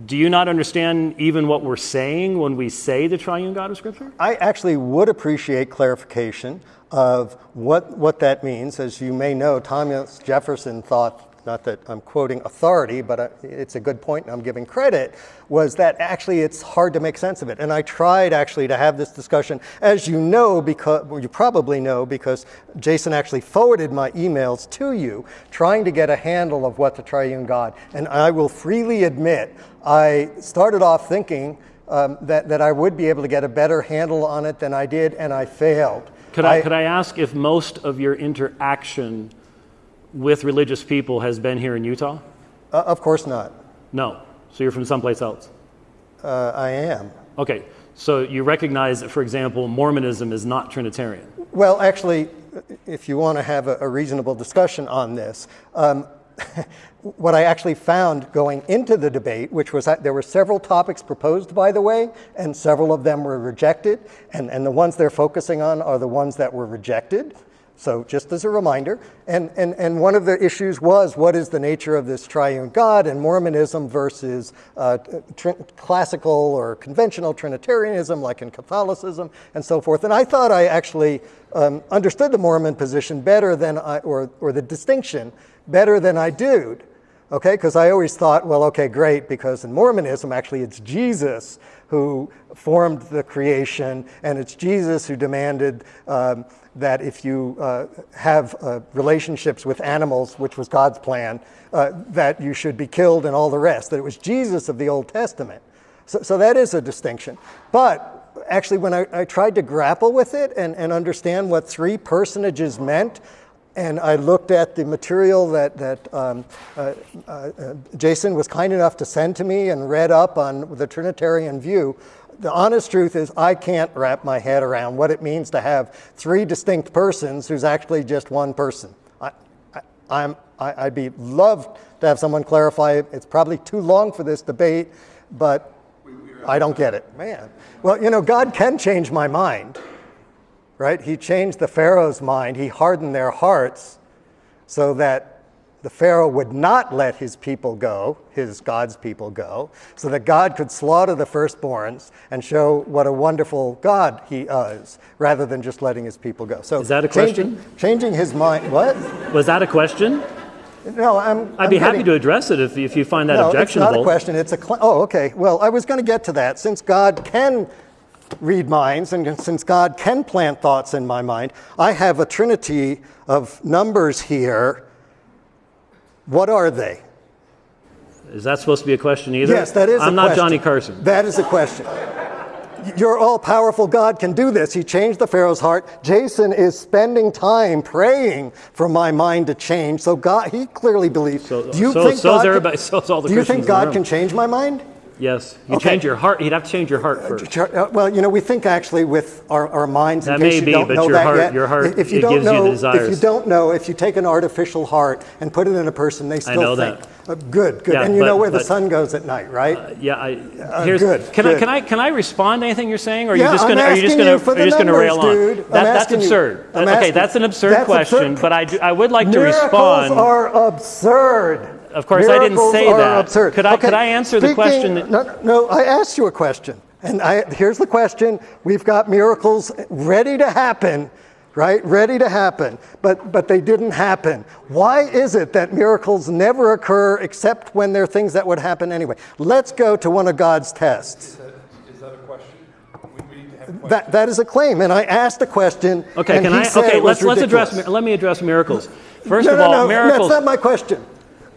Do you not understand even what we're saying when we say the triune God of Scripture? I actually would appreciate clarification of what, what that means. As you may know, Thomas Jefferson thought, not that I'm quoting authority, but I, it's a good point and I'm giving credit, was that actually it's hard to make sense of it. And I tried actually to have this discussion, as you know, because well, you probably know, because Jason actually forwarded my emails to you, trying to get a handle of what the triune God. And I will freely admit, I started off thinking um, that, that I would be able to get a better handle on it than I did, and I failed. Could I, could I ask if most of your interaction with religious people has been here in Utah? Uh, of course not. No. So you're from someplace else? Uh, I am. Okay. So you recognize that, for example, Mormonism is not Trinitarian. Well, actually, if you want to have a, a reasonable discussion on this, um, what I actually found going into the debate, which was that there were several topics proposed, by the way, and several of them were rejected, and, and the ones they're focusing on are the ones that were rejected. So, just as a reminder, and, and, and one of the issues was what is the nature of this triune God and Mormonism versus uh, classical or conventional Trinitarianism, like in Catholicism, and so forth. And I thought I actually um, understood the Mormon position better than I, or, or the distinction better than I do. Okay, because I always thought, well, okay, great, because in Mormonism, actually, it's Jesus who formed the creation, and it's Jesus who demanded um, that if you uh, have uh, relationships with animals, which was God's plan, uh, that you should be killed and all the rest, that it was Jesus of the Old Testament. So, so that is a distinction. But actually, when I, I tried to grapple with it and, and understand what three personages meant, and I looked at the material that, that um, uh, uh, Jason was kind enough to send to me and read up on the Trinitarian view. The honest truth is, I can't wrap my head around what it means to have three distinct persons who's actually just one person. I, I, am I, would be loved to have someone clarify it. It's probably too long for this debate, but I don't get it. Man. Well, you know, God can change my mind right? He changed the Pharaoh's mind. He hardened their hearts so that the Pharaoh would not let his people go, his God's people go, so that God could slaughter the firstborns and show what a wonderful God he is, rather than just letting his people go. So is that a changing, question? Changing his mind. What? Was that a question? No, I'm. I'd I'm be getting, happy to address it if, if you find that no, objectionable. it's not a question. It's a. Oh, okay. Well, I was going to get to that. Since God can read minds, and since God can plant thoughts in my mind, I have a trinity of numbers here. What are they? Is that supposed to be a question either? Yes, that is I'm not question. Johnny Carson. That is a question. Your all powerful God can do this. He changed the Pharaoh's heart. Jason is spending time praying for my mind to change. So God, he clearly believes. So, do you so, think so's God everybody, can, all the do you think God can change my mind? Yes. You Okay. change your heart. You'd have to change your heart first. Uh, Well, you know, we think actually with our, our minds. In That case may you be, don't but know your that heart- yet, your heart, if you it don't gives you the know, If you don't know, if you take an artificial heart and put it in a person, they still know think. that. Uh, good, good. Yeah, and you but- know where the sun goes at night, right? Yeah, I, here's, good, can I can I can I respond to anything you're saying, or are Yeah, you just gonna are you just gonna you for are you just gonna rail on? dude. I'm That, that's absurd. Okay, that's an absurd that's question, absurd. but I do, I would like to respond. Miracles are absurd. Of course, I didn't say are that. Absurd. Could I- Okay, could I answer the question that- No, no, I asked you a question, and I, here's the question: We've got miracles ready to happen, right? Ready to happen, but but they didn't happen. Why is it that miracles never occur except when they're things that would happen anyway? Let's go to one of God's tests. Is that a question? We, we need to have. That, that is a claim, and I asked a question. Okay, and can he I? said Okay, let's let's address. Let me address miracles. First no, of no, all, no, miracles. That's not my question.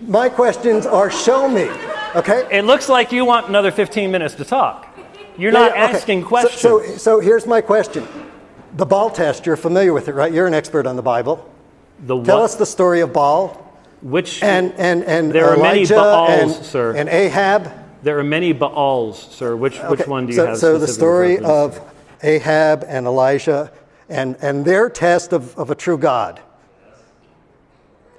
My questions are show me. Okay. It looks like you want another 15 minutes to talk. You're not Yeah, yeah, okay. asking questions. So, so, here's my question. The Baal test, you're familiar with it, right? You're an expert on the Bible. the Tell us the story of Baal which and, and, and There are many Elijah Baals, and, sir. and Ahab. there are many Baals, sir. Which which one do you so, have? So the story reference? of Ahab and Elijah and, and their test of, of a true God.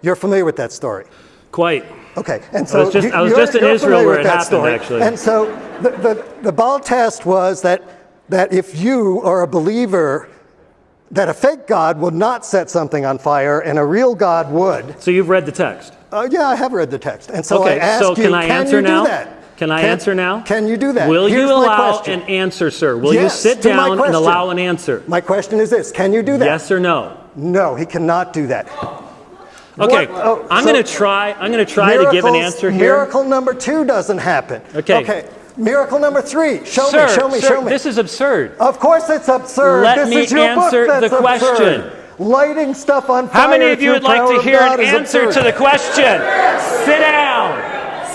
You're familiar with that story. Quite. Okay, and so was just- you- I was just in Israel where it happened, story. actually. And so the, the, the Baal test was that, that if you are a believer, that a fake God will not set something on fire and a real God would. So you've read the text. Uh, yeah, I have read the text. And so I ask so you, can I answer you now? do that? Can I answer now? Can you do that? Will Here's you allow an answer, sir? Will Yes, you sit down and allow an answer? My question is this Can you do that? Yes or no? No, he cannot do that. Okay, What- oh, I'm so- going to try. I'm going to try to give an answer here. Miracle number two doesn't happen. Okay. Okay. Miracle number three. Show sir, me, show me, sir, show me. This is absurd. Of course it's absurd. Let this me is your answer book that's the question. absurd. Lighting stuff on fire. How many of you would like to hear an answer absurd. to the question? Sit down.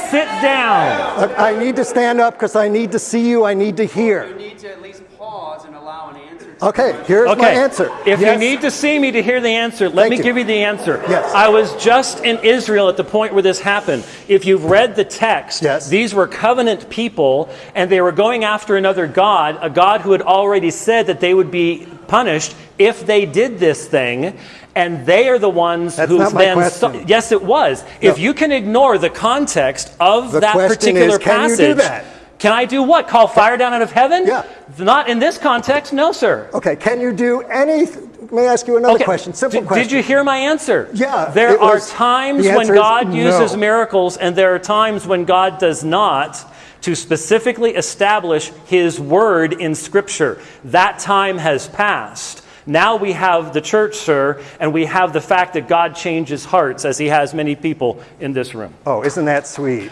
Sit down. I need to stand up because I need to see you. I need to hear. You need to at least pause and allow an answer. Okay, here's Okay. my answer. If Yes. you need to see me to hear the answer, let Thank me you. give you the answer. Yes. I was just in Israel at the point where this happened. If you've read the text, Yes. these were covenant people, and they were going after another God, a God who had already said that they would be punished if they did this thing. And they are the ones That's who then. yes, it was. If you can ignore the context of The that particular is, can you passage, do that? Can I do what? Call fire down out of heaven? Yeah. Not in this context, no, sir. Okay, can you do any? May I ask you another question. Simple Did- question. Did you hear my answer? Yeah, There are was- times the when God uses miracles, and there are times when God does not to specifically establish His word in Scripture. That time has passed. Now we have the church, sir, and we have the fact that God changes hearts as He has many people in this room. Oh, isn't that sweet?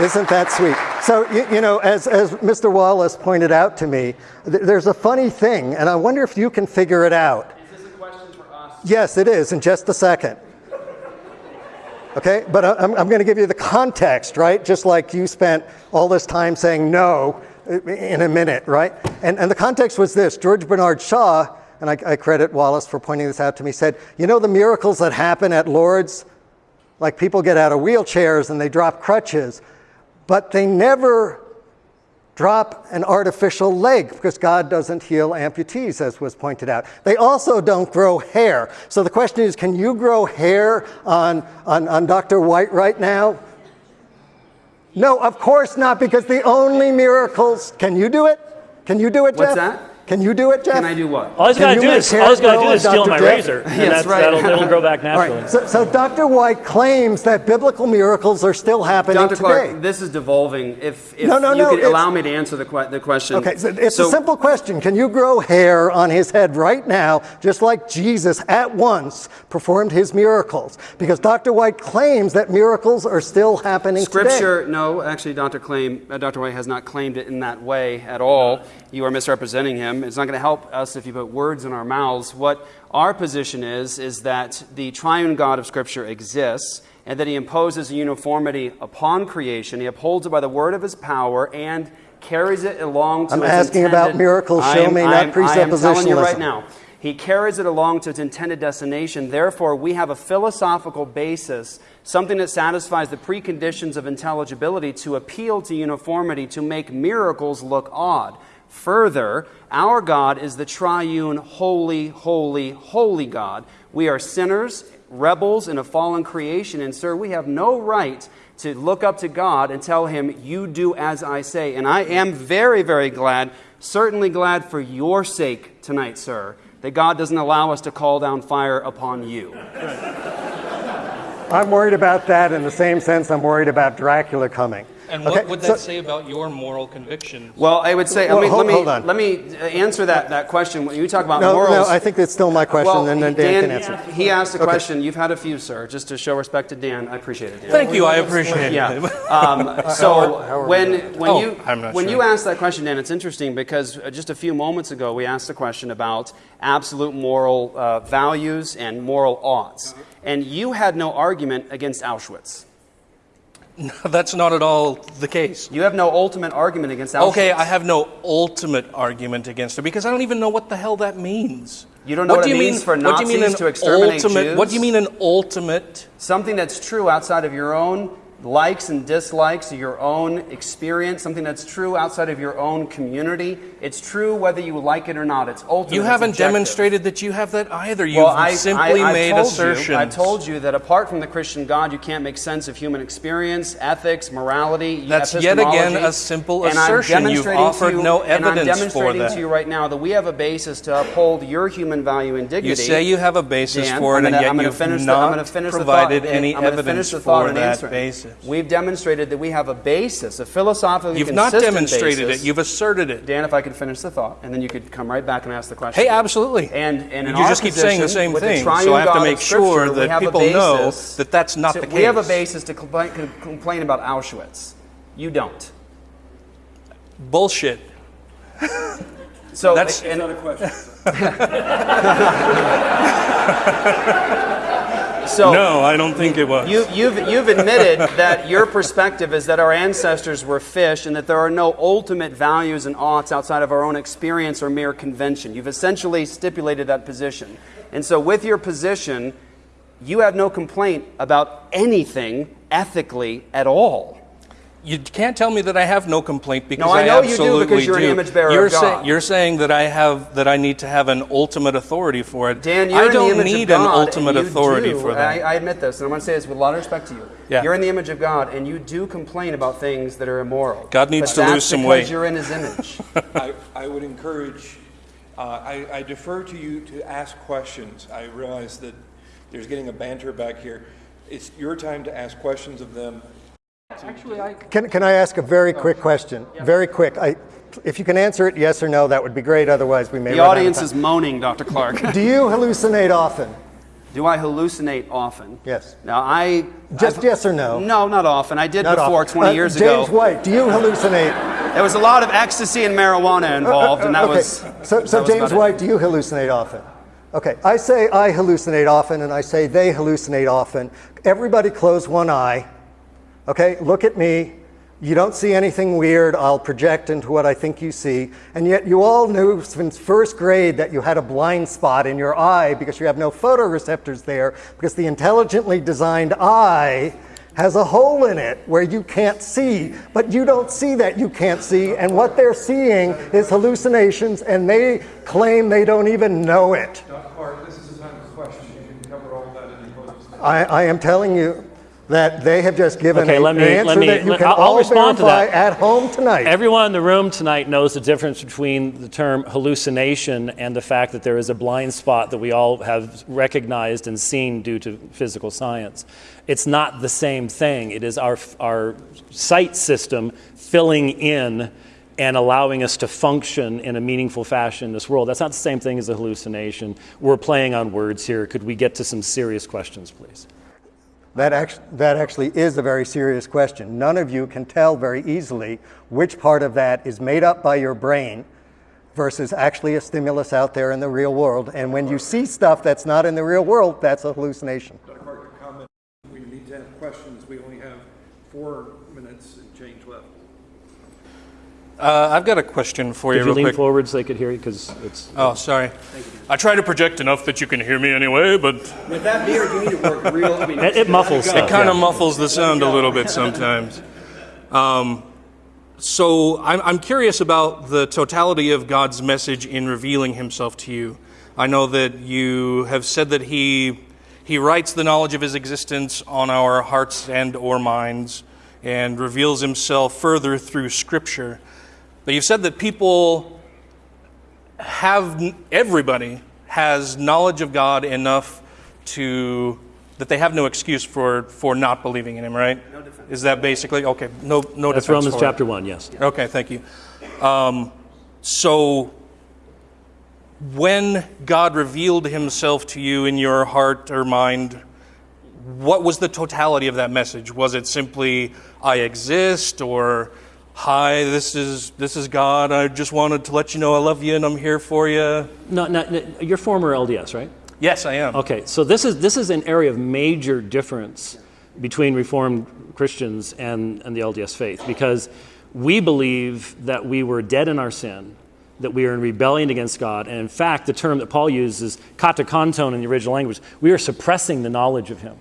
Isn't that sweet? So, you, you know, as, as Mr. Wallace pointed out to me, th- there's a funny thing, and I wonder if you can figure it out. Is this a question for us? Yes, it is, in just a second. Okay, but I- I'm, I'm going to give you the context, right? Just like you spent all this time saying no uh, in a minute, right? And, and the context was this George Bernard Shaw, and I, I credit Wallace for pointing this out to me, said, You know the miracles that happen at Lourdes? Like people get out of wheelchairs and they drop crutches, but they never drop an artificial leg because God doesn't heal amputees, as was pointed out. They also don't grow hair. So the question is can you grow hair on, on, on Dr. White right now? No, of course not, because the only miracles. Can you do it? Can you do it, What's Jeff? that? Can you do it, Jeff? Can I do what? All he's Can got to you do make is hair all he's got to do on is steal Dr. my Jeff? razor, and Yes, that's, right. that'll, it'll grow back All naturally. right. So, so Dr. White claims that biblical miracles are still happening Dr. today. Clark, this is devolving. If, if No, no, you no, could allow me to answer the, que- the question. Okay, so it's a simple question. Can you grow hair on his head right now, just like Jesus at once performed his miracles? Because Dr. White claims that miracles are still happening today. Scripture, no, actually, Dr. Claim, uh, Dr. White has not claimed it in that way at all. You are misrepresenting him. It's not going to help us if you put words in our mouths. What our position is, is that the triune God of Scripture exists and that he imposes a uniformity upon creation. He upholds it by the word of his power and carries it along to I'm asking about miracles. Show am- me, not am- I am telling you right now. He carries it along to its intended destination. Therefore, we have a philosophical basis, something that satisfies the preconditions of intelligibility to appeal to uniformity, to make miracles look odd. Further, our God is the triune, holy, holy, holy God. We are sinners, rebels in a fallen creation, and, sir, we have no right to look up to God and tell him, You do as I say. And I am very, very glad, certainly glad for your sake tonight, sir, that God doesn't allow us to call down fire upon you. I'm worried about that in the same sense I'm worried about Dracula coming. And Okay, what would that so- say about your moral convictions? Well, I would say, Well, let me, hold- let me, hold on. let me uh, answer that, that question. When you talk about No, morals. no, I think that's still my question, well, and then Dan, can answer. He asked a question. You've had a few, sir. Just to show respect to Dan, I appreciate it, Dan. Thank you, I appreciate Yeah. it. Um, so when when Oh, you when sure. you asked that question, Dan, it's interesting because uh, just a few moments ago we asked a question about absolute moral uh, values and moral oughts, and you had no argument against Auschwitz. That's not at all the case. You have no ultimate argument against Auschwitz. Okay, I have no ultimate argument against it because I don't even know what the hell that means. You don't know what do it you means mean, for what do you mean Nazis to exterminate ultimate, Jews? What do you mean an ultimate? something that's true outside of your own likes and dislikes, your own experience, something that's true outside of your own community. It's true whether you like it or not. It's ultimate. You haven't demonstrated that you have that either. You've Well, I, simply I, I've made assertions. You, I told you that apart from the Christian God, you can't make sense of human experience, ethics, morality. That's yet again a simple And assertion. You've offered you- no and I'm demonstrating to you right now that we have a basis to uphold your human value and dignity. You say you have a basis Dan, for it, I'm and gonna- yet I'm you've not gonna the provided thought, any I'm gonna evidence for that answer it. We've demonstrated that we have a basis, a philosophical You've not demonstrated basis. it. You've asserted it. Dan, if I could finish the thought, and then you could come right back and ask the question. Hey, absolutely. And, and in you our just keep saying the same with the thing, triune so I have to God make sure we that have a people know basis that that's not to- the case. We have a basis to complain, complain about Auschwitz. You don't. Bullshit. So That's- and- Not a question. so No, I don't think it was. You, you've, you've admitted that your perspective is that our ancestors were fish and that there are no ultimate values and oughts outside of our own experience or mere convention. You've essentially stipulated that position. And so, with your position, you have no complaint about anything ethically at all. You can't tell me that I have no complaint because No, I know you do absolutely because you're an image bearer you're of God. you're saying that I have that I need to have an ultimate authority for it. Dan, you're I in don't the image need of God, an and ultimate you authority do. for that. I, I admit this, and I'm going to say this with a lot of respect to you. Yeah. You're in the image of God, and you do complain about things that are immoral. God needs But to lose that's some because weight. You're in His image. I, I would encourage, uh, I, I defer to you to ask questions. I realize that there's getting a banter back here. It's your time to ask questions of them. Actually, I Can, can I ask a very quick question? Very quick. I, if you can answer it yes or no, that would be great. Otherwise, we may the run audience is moaning, Dr. Clark. Do you hallucinate often? do I hallucinate often? Yes. Now, I. Just I've- yes or no? No, not often. I did Not before often. 20 Uh, years James ago. James White, do you hallucinate? There was a lot of ecstasy and marijuana involved, and that okay. was. so, that so was James about it. White, do you hallucinate often? Okay, I say I hallucinate often, and I say they hallucinate often. Everybody close one eye. Okay, look at me. You don't see anything weird. I'll project into what I think you see. And yet, you all knew since first grade that you had a blind spot in your eye because you have no photoreceptors there, because the intelligently designed eye has a hole in it where you can't see. But you don't see that you can't see. And what they're seeing is hallucinations, and they claim they don't even know it. Dr. Clark, this is a time for questions. You can cover all that in the closing statement. I, I am telling you that they have just given Okay, a- let me- an let answer me- that you let- can I'll- all respond to verify that. at home tonight. Everyone in the room tonight knows the difference between the term hallucination and the fact that there is a blind spot that we all have recognized and seen due to physical science. It's not the same thing. It is our, our sight system filling in and allowing us to function in a meaningful fashion in this world. That's not the same thing as a hallucination. We're playing on words here. Could we get to some serious questions, please? That, act- that actually is a very serious question. None of you can tell very easily which part of that is made up by your brain versus actually a stimulus out there in the real world. And when you see stuff that's not in the real world, that's a hallucination. Dr. Clark, your comment, we need to have questions. We only have four minutes and change left. uh, I've got a question for you Could you real lean quick. forward so they could hear you? Because it's. Oh, sorry. I try to project enough that you can hear me anyway, but With that beard, you need to work real. I mean, It, it muffles It stuff. kind yeah. of muffles the sound a little bit sometimes. Um, so I'm, I'm curious about the totality of God's message in revealing Himself to you. I know that you have said that He He writes the knowledge of His existence on our hearts and or minds, and reveals Himself further through Scripture. But you've said that people have everybody has knowledge of God enough to that they have no excuse for for not believing in Him, right? No defense. Is that basically okay? No, no That's defense. Romans for it. chapter 1, yes. Okay, thank you. Um, so, when God revealed Himself to you in your heart or mind, what was the totality of that message? Was it simply "I exist" or "Hi, this is this is God. I just wanted to let you know I love you and I'm here for you"? No, no, no, you're former LDS, right? Yes, I am. Okay, so this is, this is an area of major difference between Reformed Christians and, and the LDS faith because we believe that we were dead in our sin, that we are in rebellion against God, and in fact, the term that Paul uses, katechonton in the original language, we are suppressing the knowledge of Him.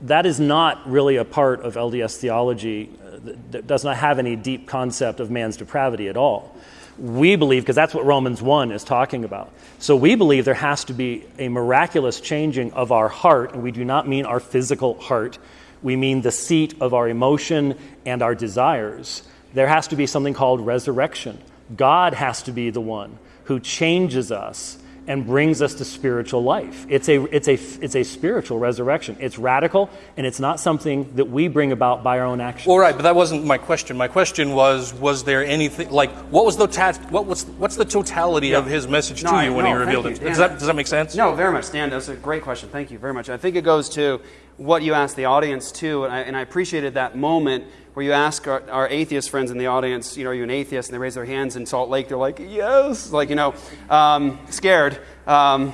That is not really a part of LDS theology, that, does not have any deep concept of man's depravity at all. We believe, because that's what Romans 1 is talking about. So we believe there has to be a miraculous changing of our heart, and we do not mean our physical heart. We mean the seat of our emotion and our desires. There has to be something called resurrection. God has to be the one who changes us and brings us to spiritual life. It's a, it's, a, it's a spiritual resurrection. It's radical, and it's not something that we bring about by our own actions. Well, right, but that wasn't my question. My question was: Was there anything like what was the ta- what was what's the totality of His message No, to I- you when no, He revealed it? Does that does that make sense? No, very much, Dan. That's a great question. Thank you very much. I think it goes to what you asked the audience too, and I, and I appreciated that moment where you ask our, our atheist friends in the audience, you know, are you an atheist? And they raise their hands in Salt Lake. They're like, yes, like you know, um, scared. Um,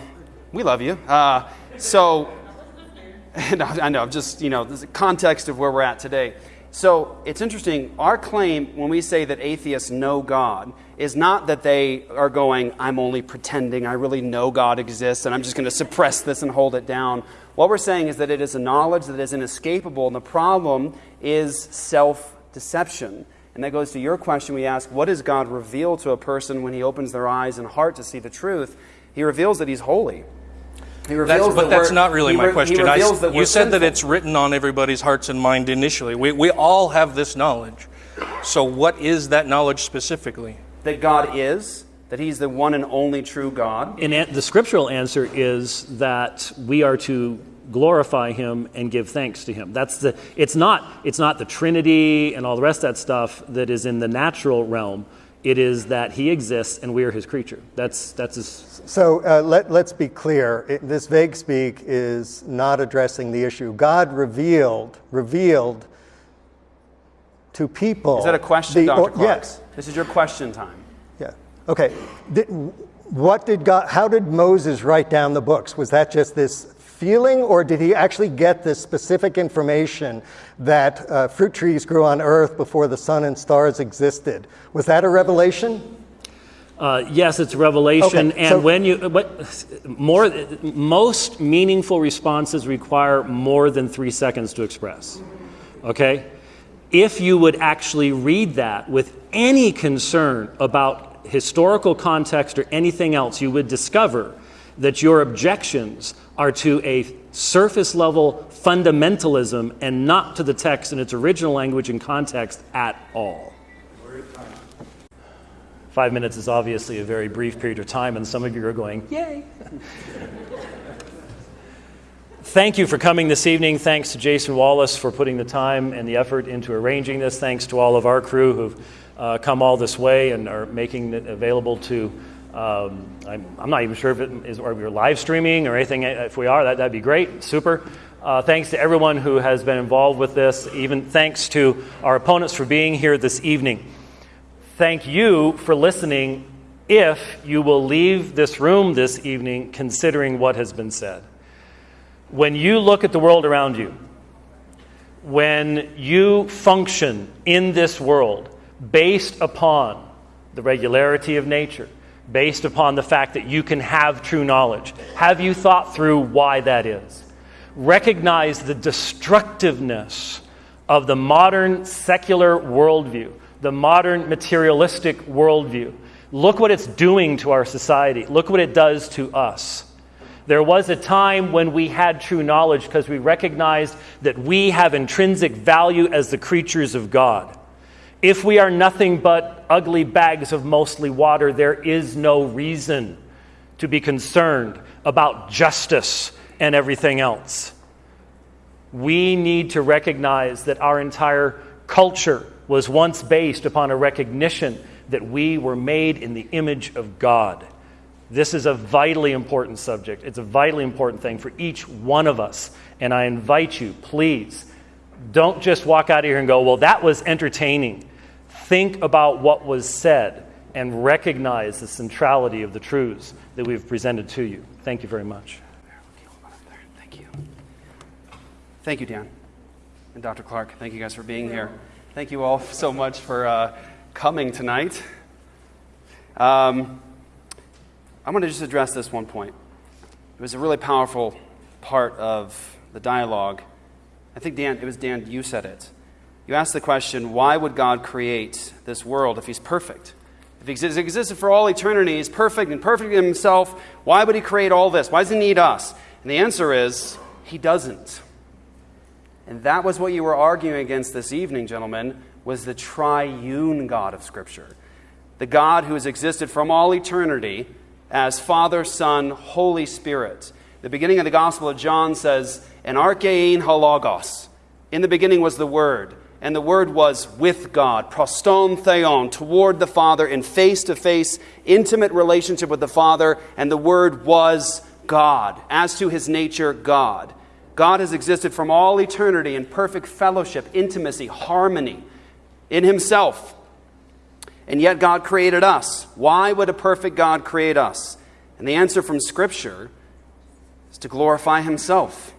we love you. Uh, so, no, I know. Just you know, the context of where we're at today. So it's interesting. Our claim when we say that atheists know God is not that they are going, I'm only pretending, I really know God exists, and I'm just going to suppress this and hold it down. What we're saying is that it is a knowledge that is inescapable, and the problem is self deception. And that goes to your question. We ask, what does God reveal to a person when he opens their eyes and heart to see the truth? He reveals that he's holy. He That's, reveals but that that's not really my question. I, that you said that it's written on everybody's hearts and mind initially. We, we all have this knowledge. So, what is that knowledge specifically? that God is, that he's the one and only true God. And an- the scriptural answer is that we are to glorify him and give thanks to him. That's the it's not it's not the trinity and all the rest of that stuff that is in the natural realm. It is that he exists and we are his creature. That's that's his, So uh, let, let's be clear. It, this vague speak is not addressing the issue. God revealed, revealed to people. Is that a question, the- Dr. Clark? Yes. This is your question time. Okay. Did, what did God, how did Moses write down the books? Was that just this feeling, or did he actually get this specific information that uh, fruit trees grew on earth before the sun and stars existed? Was that a revelation? Uh, yes, it's revelation, Okay, and so- when you more most meaningful responses require more than three seconds to express. Okay, if you would actually read that with any concern about historical context or anything else, you would discover that your objections are to a surface level fundamentalism and not to the text in its original language and context at all. Five minutes is obviously a very brief period of time, and some of you are going, Yay! Thank you for coming this evening. Thanks to Jason Wallace for putting the time and the effort into arranging this. Thanks to all of our crew who've uh, come all this way and are making it available to. Um, I'm, I'm not even sure if it is, or you're live streaming or anything. If we are, that, that'd be great. Super. Uh, thanks to everyone who has been involved with this. Even thanks to our opponents for being here this evening thank you for listening if you will leave this room this evening considering what has been said. When you look at the world around you, when you function in this world based upon the regularity of nature, based upon the fact that you can have true knowledge, have you thought through why that is? Recognize the destructiveness of the modern secular worldview, the modern materialistic worldview. Look what it's doing to our society. Look what it does to us. There was a time when we had true knowledge because we recognized that we have intrinsic value as the creatures of God. If we are nothing but ugly bags of mostly water, there is no reason to be concerned about justice and everything else. We need to recognize that our entire culture was once based upon a recognition that we were made in the image of God. This is a vitally important subject. It's a vitally important thing for each one of us. And I invite you, please, don't just walk out of here and go, well, that was entertaining. Think about what was said and recognize the centrality of the truths that we've presented to you. Thank you very much. Thank you. Thank you, Dan. And Dr. Clark, thank you guys for being here. Thank you all so much for uh, coming tonight. Um, I'm going to just address this one point. It was a really powerful part of the dialogue. I think, Dan, it was Dan, you said it. You ask the question why would God create this world if He's perfect? If He exi- existed for all eternity, He's perfect and perfect in Himself, why would He create all this? Why does He need us? And the answer is He doesn't. And that was what you were arguing against this evening, gentlemen, was the triune God of Scripture. The God who has existed from all eternity as Father, Son, Holy Spirit. The beginning of the Gospel of John says, "En archē ēn ho logos." In the beginning was the Word, and the Word was with God, pros ton theon, toward the Father, in face-to-face, intimate relationship with the Father, and the Word was God. As to his nature, God. God has existed from all eternity in perfect fellowship, intimacy, harmony in himself. And yet God created us. Why would a perfect God create us? And the answer from Scripture is to glorify himself.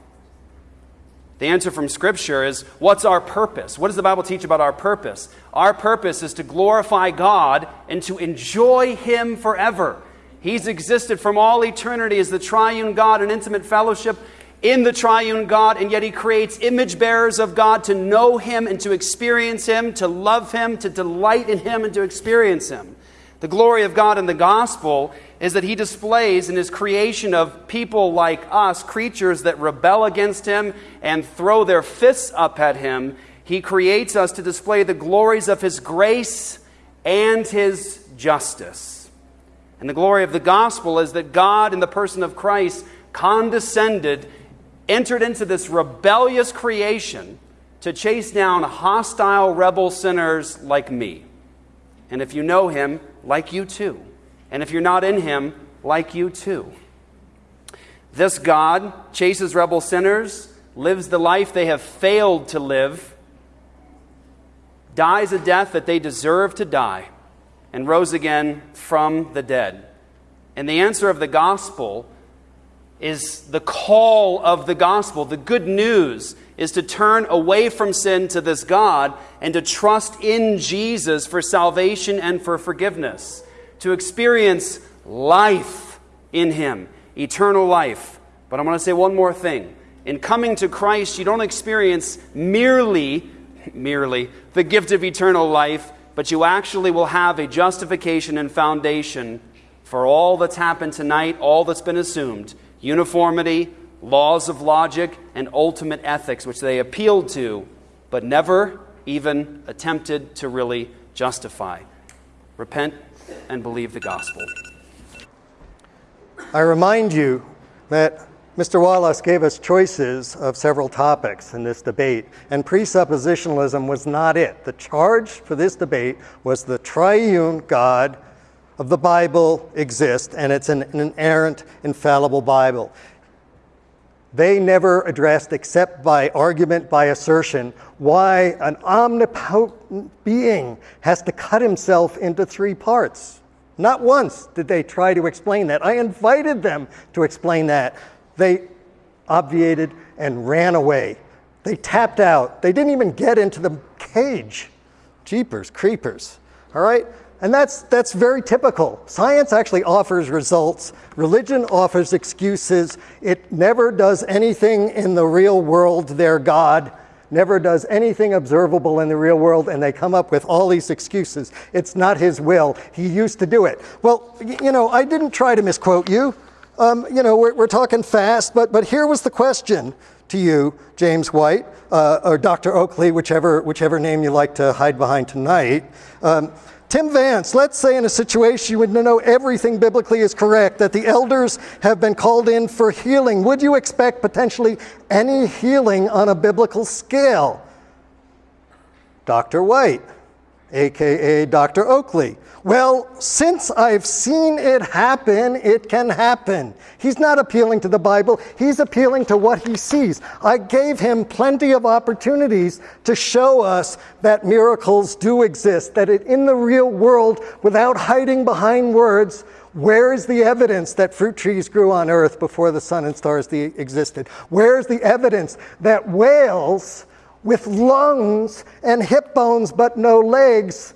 The answer from Scripture is what's our purpose? What does the Bible teach about our purpose? Our purpose is to glorify God and to enjoy Him forever. He's existed from all eternity as the triune God in intimate fellowship in the triune God, and yet he creates image bearers of God to know him and to experience him, to love him, to delight in him, and to experience him. The glory of God in the gospel is that he displays in his creation of people like us, creatures that rebel against him and throw their fists up at him. He creates us to display the glories of his grace and his justice. And the glory of the gospel is that God, in the person of Christ, condescended, entered into this rebellious creation to chase down hostile rebel sinners like me. And if you know him, like you too. And if you're not in him, like you too. This God chases rebel sinners, lives the life they have failed to live, dies a death that they deserve to die, and rose again from the dead. And the answer of the gospel is the call of the gospel. The good news is to turn away from sin to this God and to trust in Jesus for salvation and for forgiveness, to experience life in Him, eternal life. But I want to say one more thing. In coming to Christ, you don't experience merely, merely the gift of eternal life, but you actually will have a justification and foundation for all that's happened tonight, all that's been assumed uniformity, laws of logic, and ultimate ethics, which they appealed to, but never even attempted to really justify. Repent and believe the gospel. I remind you that Mr. Wallace gave us choices of several topics in this debate, and presuppositionalism was not it. The charge for this debate was the triune God of the Bible exists, and it's an, an inerrant, infallible Bible. They never addressed, except by argument, by assertion, why an omnipotent being has to cut himself into three parts. Not once did they try to explain that. I invited them to explain that. They obviated and ran away. They tapped out. They didn't even get into the cage. Jeepers, creepers. All right? And that's, that's very typical. Science actually offers results, religion offers excuses. It never does anything in the real world, their God never does anything observable in the real world, and they come up with all these excuses. It's not his will. He used to do it. Well, you know, I didn't try to misquote you. Um, you know, we're, we're, talking fast, but, but here was the question to you, James White, uh, or Dr. Oakley, whichever, whichever name you like to hide behind tonight. Um, Tim Vance, let's say in a situation you would know everything biblically is correct, that the elders have been called in for healing. Would you expect potentially any healing on a biblical scale? Dr. White, aka Dr. Oakley. Well, since I've seen it happen, it can happen. He's not appealing to the Bible, he's appealing to what he sees. I gave him plenty of opportunities to show us that miracles do exist, that it, in the real world, without hiding behind words, where is the evidence that fruit trees grew on earth before the sun and stars existed? Where is the evidence that whales with lungs and hip bones but no legs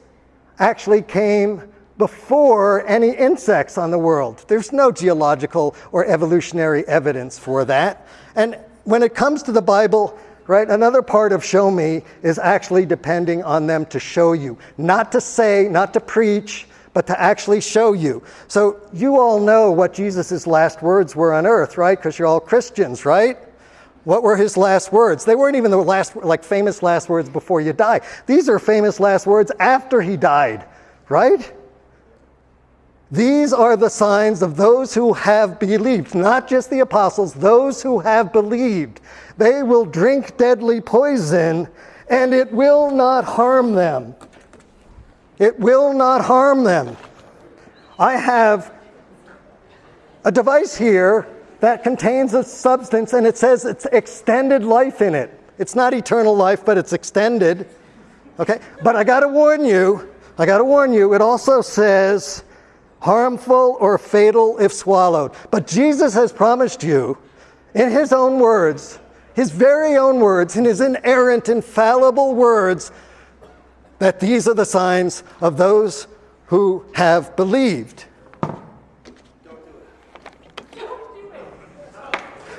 actually came before any insects on the world. There's no geological or evolutionary evidence for that. And when it comes to the Bible, right, another part of show me is actually depending on them to show you. Not to say, not to preach, but to actually show you. So you all know what Jesus' last words were on earth, right? Because you're all Christians, right? What were his last words? They weren't even the last, like famous last words before you die. These are famous last words after he died, right? These are the signs of those who have believed, not just the apostles, those who have believed. They will drink deadly poison and it will not harm them. It will not harm them. I have a device here that contains a substance and it says it's extended life in it. It's not eternal life, but it's extended. Okay? But I got to warn you, I got to warn you, it also says harmful or fatal if swallowed. But Jesus has promised you, in his own words, his very own words, in his inerrant, infallible words, that these are the signs of those who have believed.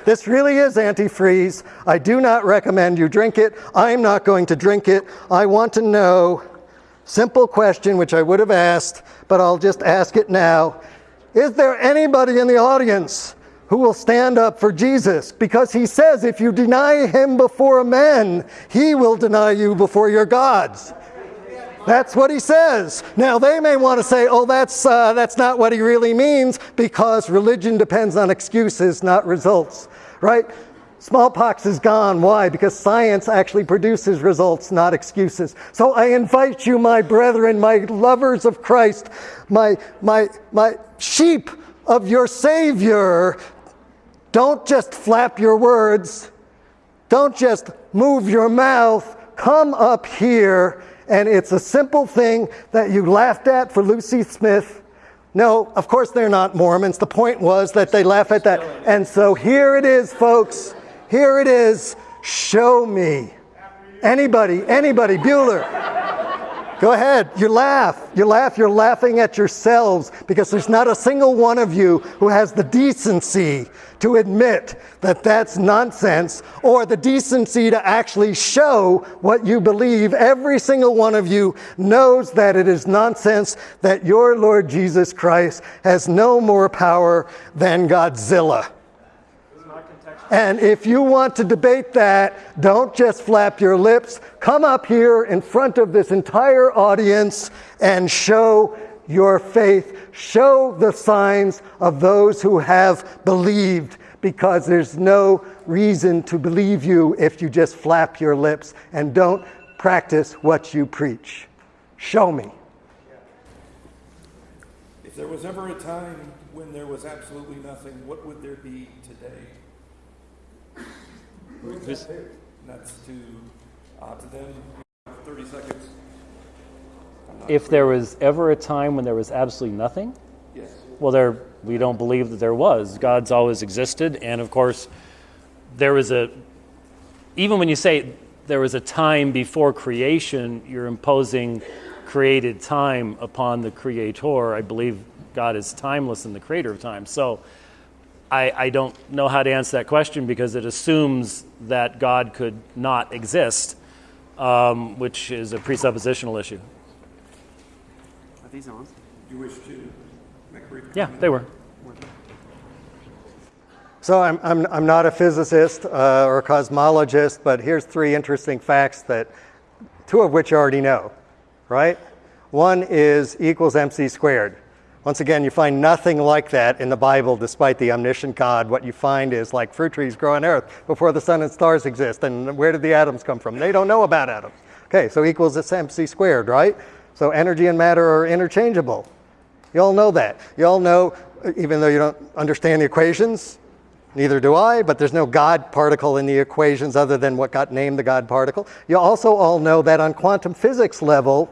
This really is antifreeze. I do not recommend you drink it. I'm not going to drink it. I want to know, simple question which I would have asked, but I'll just ask it now. Is there anybody in the audience who will stand up for Jesus? Because he says if you deny him before men, he will deny you before your gods. That's what he says. Now, they may want to say, oh, that's, uh, that's not what he really means because religion depends on excuses, not results, right? Smallpox is gone. Why? Because science actually produces results, not excuses. So I invite you, my brethren, my lovers of Christ, my, my, my sheep of your Savior, don't just flap your words. Don't just move your mouth. Come up here and it's a simple thing that you laughed at for Lucy Smith. No, of course they're not Mormons. The point was that they laugh at that. And so here it is, folks. Here it is. Show me. Anybody, anybody, Bueller. Go ahead. You laugh. You laugh. You're laughing at yourselves because there's not a single one of you who has the decency to admit that that's nonsense or the decency to actually show what you believe. Every single one of you knows that it is nonsense, that your Lord Jesus Christ has no more power than Godzilla. And if you want to debate that, don't just flap your lips. Come up here in front of this entire audience and show your faith. Show the signs of those who have believed, because there's no reason to believe you if you just flap your lips and don't practice what you preach. Show me. If there was ever a time when there was absolutely nothing, what would there be today? This- That's to, uh, to them, 30 seconds. If there was ever a time when there was absolutely nothing, Yes. well, there we don't believe that there was. God's always existed, and of course, there was a. Even when you say there was a time before creation, you're imposing created time upon the Creator. I believe God is timeless and the Creator of time. So. I, I don't know how to answer that question because it assumes that God could not exist, um, which is a presuppositional issue. Are these on? Do you wish to make a brief Yeah, they were. So I'm, I'm, I'm not a physicist uh, or a cosmologist, but here's three interesting facts that two of which you already know, right? One is E equals mc squared. Once again, you find nothing like that in the Bible, despite the omniscient God. What you find is like fruit trees grow on earth before the sun and stars exist. And where did the atoms come from? They don't know about atoms. Okay, so equals it's mc squared, right? So energy and matter are interchangeable. You all know that. You all know, even though you don't understand the equations, neither do I, but there's no God particle in the equations other than what got named the God particle. You also all know that on quantum physics level,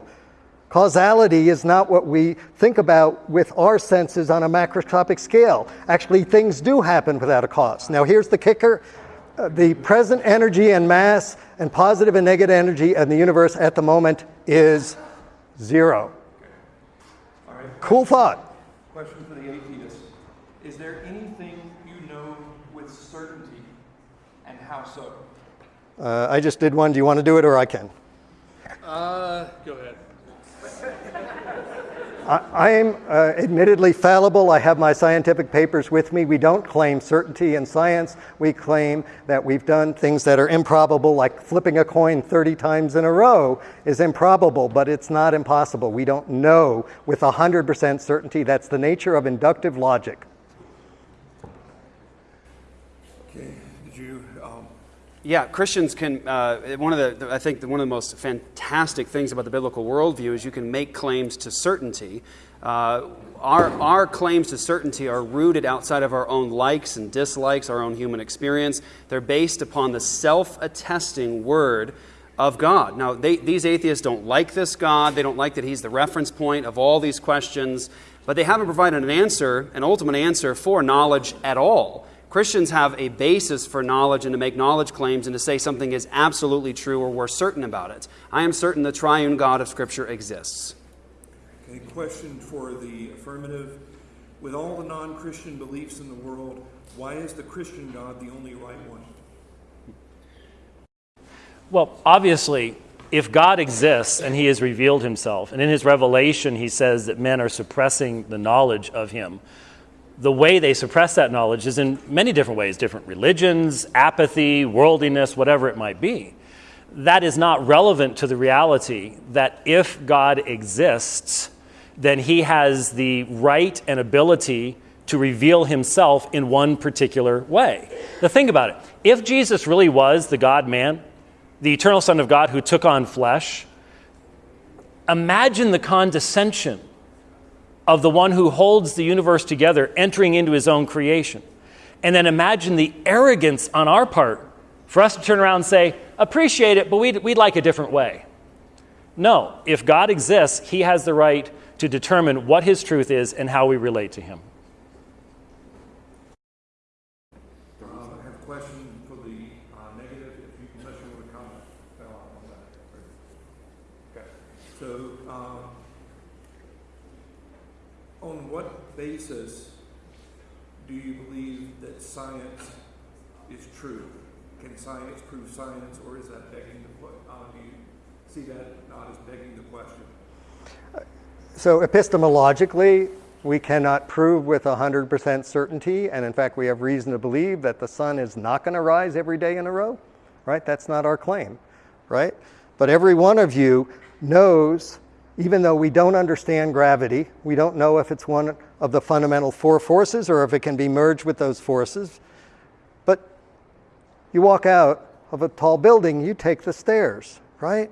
Causality is not what we think about with our senses on a macroscopic scale. Actually, things do happen without a cause. Now, here's the kicker uh, the present energy and mass and positive and negative energy in the universe at the moment is zero. All right. Cool thought. Question for the atheist. Is there anything you know with certainty, and how so? Uh, I just did one. Do you want to do it or I can? Uh, go ahead. I, am uh, admittedly fallible. I have my scientific papers with me. We don't claim certainty in science. We claim that we've done things that are improbable, like flipping a coin 30 times in a row is improbable, but it's not impossible. We don't know with 100% certainty. That's the nature of inductive logic. Okay. Did you? Um, Yeah, Christians can. Uh, one of the, I think, one of the most fantastic things about the biblical worldview is you can make claims to certainty. Uh, our, our claims to certainty are rooted outside of our own likes and dislikes, our own human experience. They're based upon the self attesting word of God. Now, they, these atheists don't like this God. They don't like that He's the reference point of all these questions, but they haven't provided an answer, an ultimate answer for knowledge at all. Christians have a basis for knowledge and to make knowledge claims and to say something is absolutely true or we're certain about it. I am certain the triune God of Scripture exists. okay. Question for the affirmative. With all the non-Christian beliefs in the world, Why is the Christian God the only right one? Well, obviously, if God exists and he has revealed himself, and in his revelation he says that men are suppressing the knowledge of him, the way they suppress that knowledge is in many different ways different religions, apathy, worldliness, whatever it might be. That is not relevant to the reality that if God exists, then he has the right and ability to reveal himself in one particular way. Now, think about it. If Jesus really was the God man, the eternal Son of God who took on flesh, imagine the condescension of the one who holds the universe together entering into his own creation. And then imagine the arrogance on our part for us to turn around and say, appreciate it, but we'd, we'd like a different way. No, if God exists, he has the right to determine what his truth is and how we relate to him. Uh, I have a question for the uh, negative, if you, unless you want to comment uh, on that. Okay. So, um, on what basis do you believe that science is true? Can science prove science, or is that begging the que- uh, do you see that not as begging the question? So epistemologically, we cannot prove with 100% certainty, and in fact, we have reason to believe that the sun is not going to rise every day in a row, right? That's not our claim, right? But every one of you knows, even though we don't understand gravity, we don't know if it's one of the fundamental four forces or if it can be merged with those forces. But you walk out of a tall building, you take the stairs, right?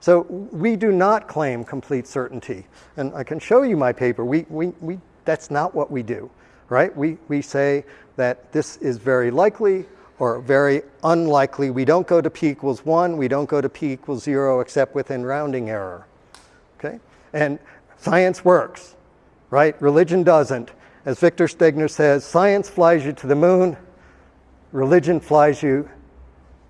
So we do not claim complete certainty. And I can show you my paper. We, we, we, that's not what we do, right? We, we say that this is very likely or very unlikely. We don't go to p equals 1. We don't go to p equals 0 except within rounding error, okay? And science works, right? Religion doesn't. As Victor Stenger says, science flies you to the moon, religion flies you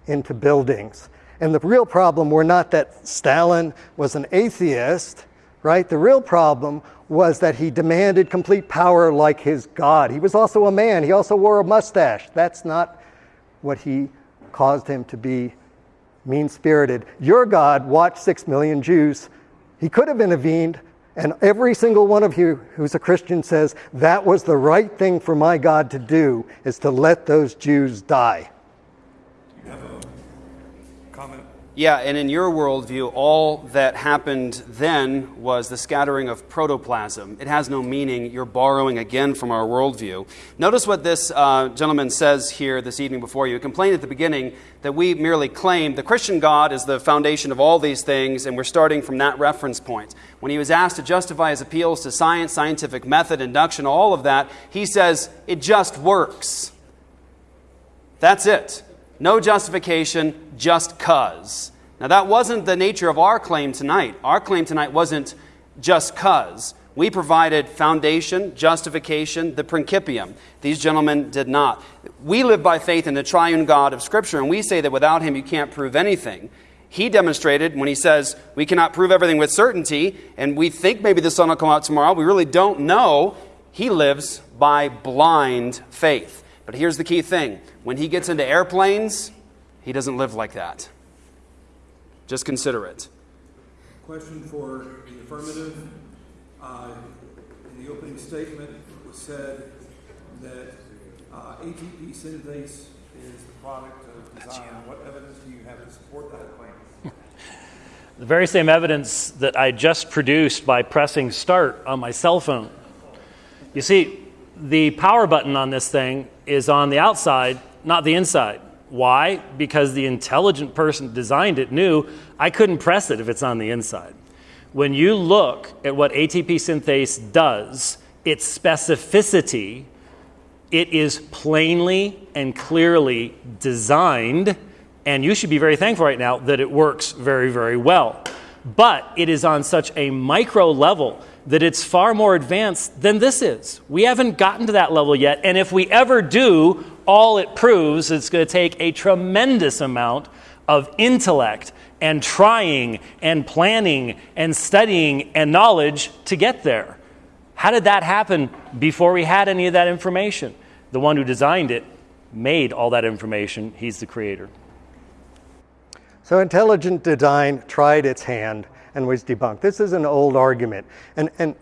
into buildings. And the real problem were not that Stalin was an atheist, right? The real problem was that he demanded complete power like his God. He was also a man, he also wore a mustache. That's not what he caused him to be mean spirited. Your God watched six million Jews. He could have intervened, and every single one of you who's a Christian says that was the right thing for my God to do is to let those Jews die. Yeah, and in your worldview, all that happened then was the scattering of protoplasm. It has no meaning. You're borrowing again from our worldview. Notice what this uh, gentleman says here this evening before you. He complained at the beginning that we merely claim the Christian God is the foundation of all these things, and we're starting from that reference point. When he was asked to justify his appeals to science, scientific method, induction, all of that, he says, it just works. That's it. No justification, just cuz. Now, that wasn't the nature of our claim tonight. Our claim tonight wasn't just cuz. We provided foundation, justification, the principium. These gentlemen did not. We live by faith in the triune God of Scripture, and we say that without him you can't prove anything. He demonstrated when he says we cannot prove everything with certainty, and we think maybe the sun will come out tomorrow. We really don't know. He lives by blind faith. But here's the key thing when he gets into airplanes, he doesn't live like that. Just consider it. Question for the affirmative. Uh, in the opening statement, it was said that uh, ATP synthase is the product of design. What evidence do you have to support that claim? The very same evidence that I just produced by pressing start on my cell phone. You see, the power button on this thing is on the outside, not the inside. Why? Because the intelligent person designed it knew I couldn't press it if it's on the inside. When you look at what ATP synthase does, its specificity, it is plainly and clearly designed, and you should be very thankful right now that it works very, very well. But it is on such a micro level that it's far more advanced than this is. We haven't gotten to that level yet, and if we ever do, all it proves is it's going to take a tremendous amount of intellect and trying and planning and studying and knowledge to get there. How did that happen before we had any of that information? the one who designed it made all that information. He's the creator. So intelligent design tried its hand and was debunked. This is an old argument. And, and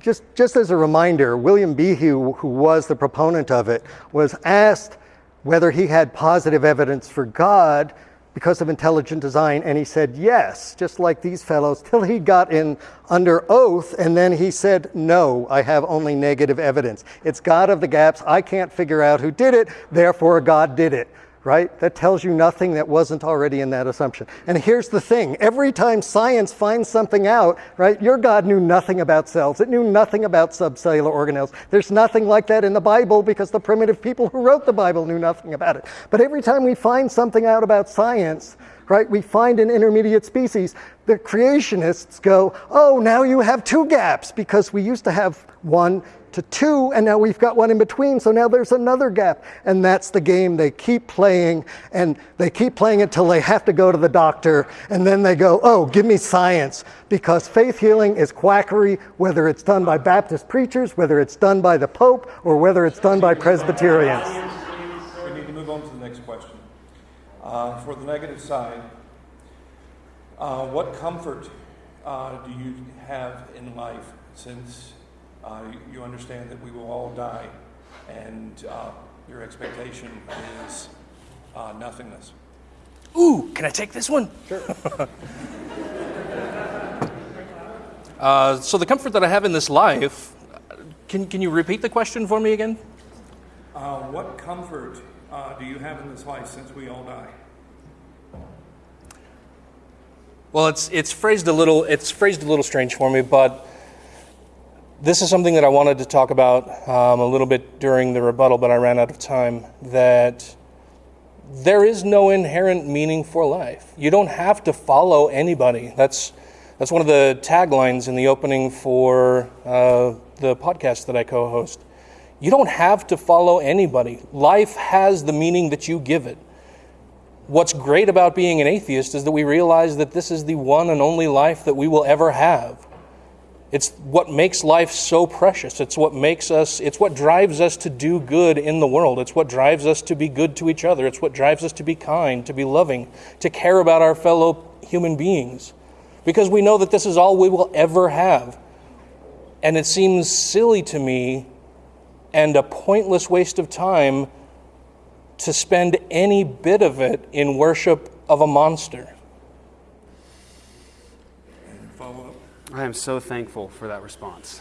just, just as a reminder, William Behe, who was the proponent of it, was asked whether he had positive evidence for God because of intelligent design, and he said yes, just like these fellows, till he got in under oath, and then he said, no, I have only negative evidence. It's God of the gaps. I can't figure out who did it, therefore God did it right? That tells you nothing that wasn't already in that assumption. And here's the thing every time science finds something out, right, your God knew nothing about cells, it knew nothing about subcellular organelles. There's nothing like that in the Bible because the primitive people who wrote the Bible knew nothing about it. But every time we find something out about science, right, we find an intermediate species, the creationists go, oh, now you have two gaps because we used to have one to two, and now we've got one in between, so now there's another gap. And that's the game they keep playing, and they keep playing it till they have to go to the doctor, and then they go, oh, give me science, because faith healing is quackery, whether it's done by Baptist preachers, whether it's done by the Pope, or whether it's done by Presbyterians. We need to move on to the next question. Uh, for the negative side, uh, what comfort uh, do you have in life since uh, you understand that we will all die, and uh, your expectation is uh, nothingness. Ooh, can I take this one? Sure. uh, so, the comfort that I have in this life, can, can you repeat the question for me again? Uh, what comfort uh, do you have in this life since we all die? Well, it's, it's phrased a little it's phrased a little strange for me, but this is something that I wanted to talk about um, a little bit during the rebuttal, but I ran out of time. That there is no inherent meaning for life. You don't have to follow anybody. That's that's one of the taglines in the opening for uh, the podcast that I co-host. You don't have to follow anybody. Life has the meaning that you give it. What's great about being an atheist is that we realize that this is the one and only life that we will ever have. It's what makes life so precious. It's what makes us, it's what drives us to do good in the world. It's what drives us to be good to each other. It's what drives us to be kind, to be loving, to care about our fellow human beings. Because we know that this is all we will ever have. And it seems silly to me and a pointless waste of time to spend any bit of it in worship of a monster. I am so thankful for that response.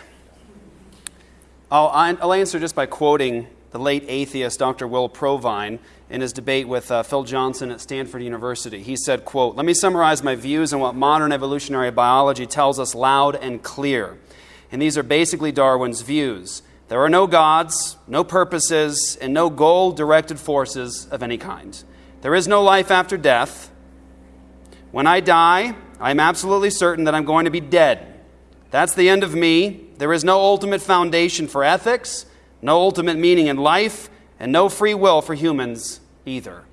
I'll, I'll answer just by quoting the late atheist Dr. Will Provine in his debate with uh, Phil Johnson at Stanford University. He said, quote, Let me summarize my views on what modern evolutionary biology tells us loud and clear. And these are basically Darwin's views. There are no gods, no purposes, and no goal directed forces of any kind. There is no life after death. When I die, I'm absolutely certain that I'm going to be dead. That's the end of me. There is no ultimate foundation for ethics, no ultimate meaning in life, and no free will for humans either.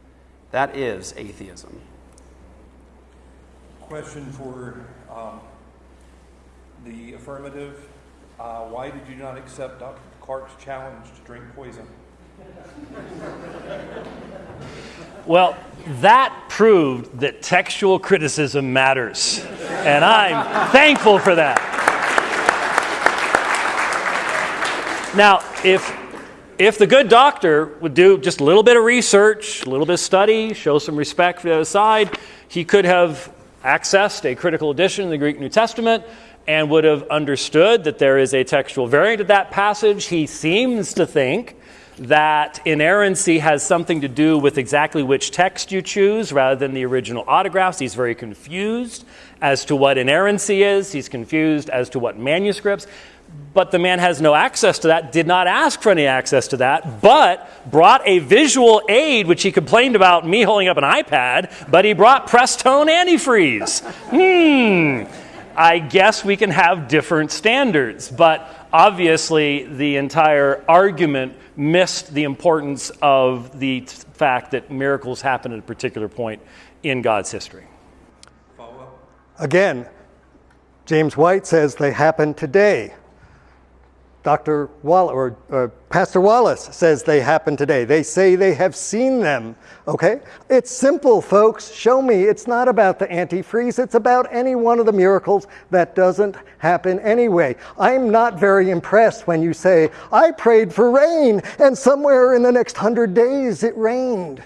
That is atheism. Question for um, the affirmative. Uh, why did you not accept Dr. Clark's challenge to drink poison? Well, that proved that textual criticism matters. And I'm thankful for that. Now, if if the good doctor would do just a little bit of research, a little bit of study, show some respect for the other side, he could have accessed a critical edition of the Greek New Testament and would have understood that there is a textual variant of that passage. He seems to think that inerrancy has something to do with exactly which text you choose rather than the original autographs. He's very confused as to what inerrancy is, he's confused as to what manuscripts. But the man has no access to that, did not ask for any access to that, but brought a visual aid, which he complained about me holding up an iPad, but he brought Prestone antifreeze. Hmm. I guess we can have different standards, but obviously the entire argument missed the importance of the fact that miracles happen at a particular point in God's history. Again, James White says they happen today. Dr. Wall or, or Pastor Wallace says they happen today. They say they have seen them. Okay? It's simple, folks. Show me. It's not about the antifreeze. It's about any one of the miracles that doesn't happen anyway. I'm not very impressed when you say, I prayed for rain and somewhere in the next hundred days it rained.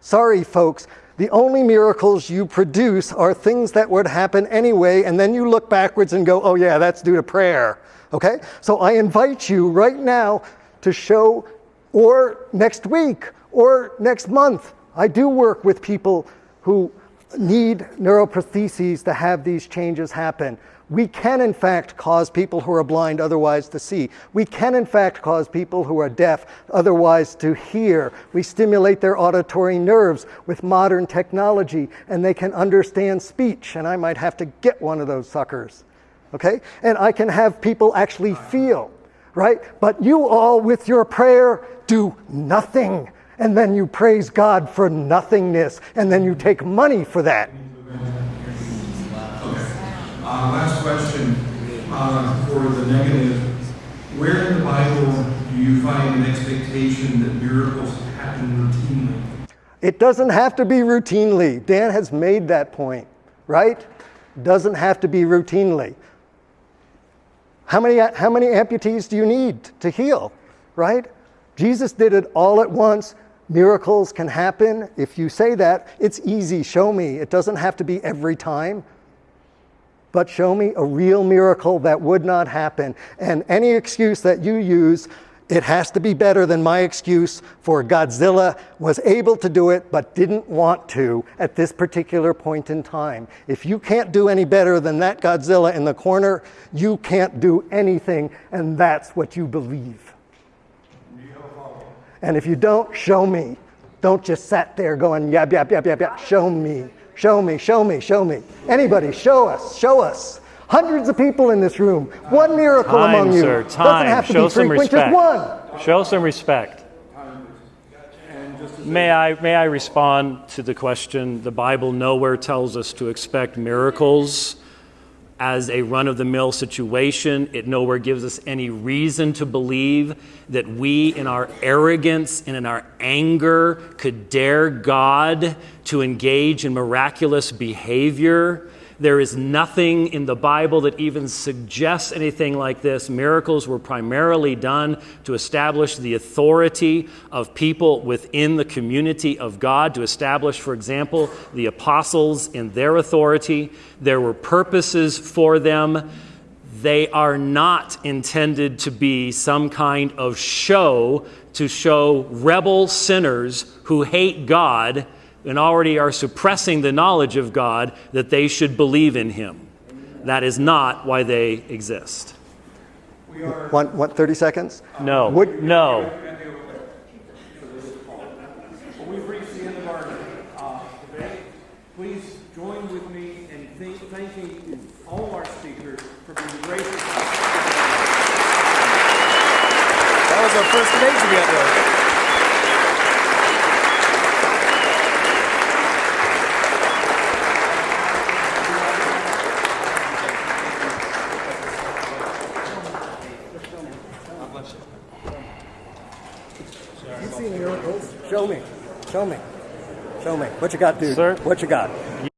Sorry, folks. The only miracles you produce are things that would happen anyway, and then you look backwards and go, oh, yeah, that's due to prayer. Okay? So I invite you right now to show, or next week, or next month. I do work with people who need neuroprostheses to have these changes happen. We can, in fact, cause people who are blind otherwise to see. We can, in fact, cause people who are deaf otherwise to hear. We stimulate their auditory nerves with modern technology, and they can understand speech. And I might have to get one of those suckers. Okay? And I can have people actually feel, right? But you all, with your prayer, do nothing. And then you praise God for nothingness, and then you take money for that. Uh, last question, uh, for the negative. Where in the Bible do you find an expectation that miracles happen routinely? It doesn't have to be routinely. Dan has made that point, right? Doesn't have to be routinely. How many, how many amputees do you need to heal, right? Jesus did it all at once. Miracles can happen. If you say that, it's easy. Show me. It doesn't have to be every time. But show me a real miracle that would not happen. And any excuse that you use, it has to be better than my excuse for Godzilla was able to do it but didn't want to at this particular point in time. If you can't do any better than that Godzilla in the corner, you can't do anything, and that's what you believe. And if you don't, show me. Don't just sat there going yap, yap, yap, yap, yap. Show me, show me, show me, show me. Anybody, show us, show us. Hundreds of people in this room. One miracle Time, among you. sir, Doesn't have to Show be some frequent, respect. just one. Show some respect. May I, may I respond to the question? The Bible nowhere tells us to expect miracles as a run of the mill situation. It nowhere gives us any reason to believe that we, in our arrogance and in our anger, could dare God to engage in miraculous behavior. There is nothing in the Bible that even suggests anything like this. Miracles were primarily done to establish the authority of people within the community of God, to establish, for example, the apostles in their authority. There were purposes for them. They are not intended to be some kind of show to show rebel sinners who hate God and already are suppressing the knowledge of God that they should believe in Him. That is not why they exist. One, one, 30 seconds? No. Would- no. We've reached the end of our uh, debate. Please join with me in thanking all our speakers for being gracious. That was our first debate together. You see miracles? Show me. Show me. Show me. What you got, dude? Sir? What you got?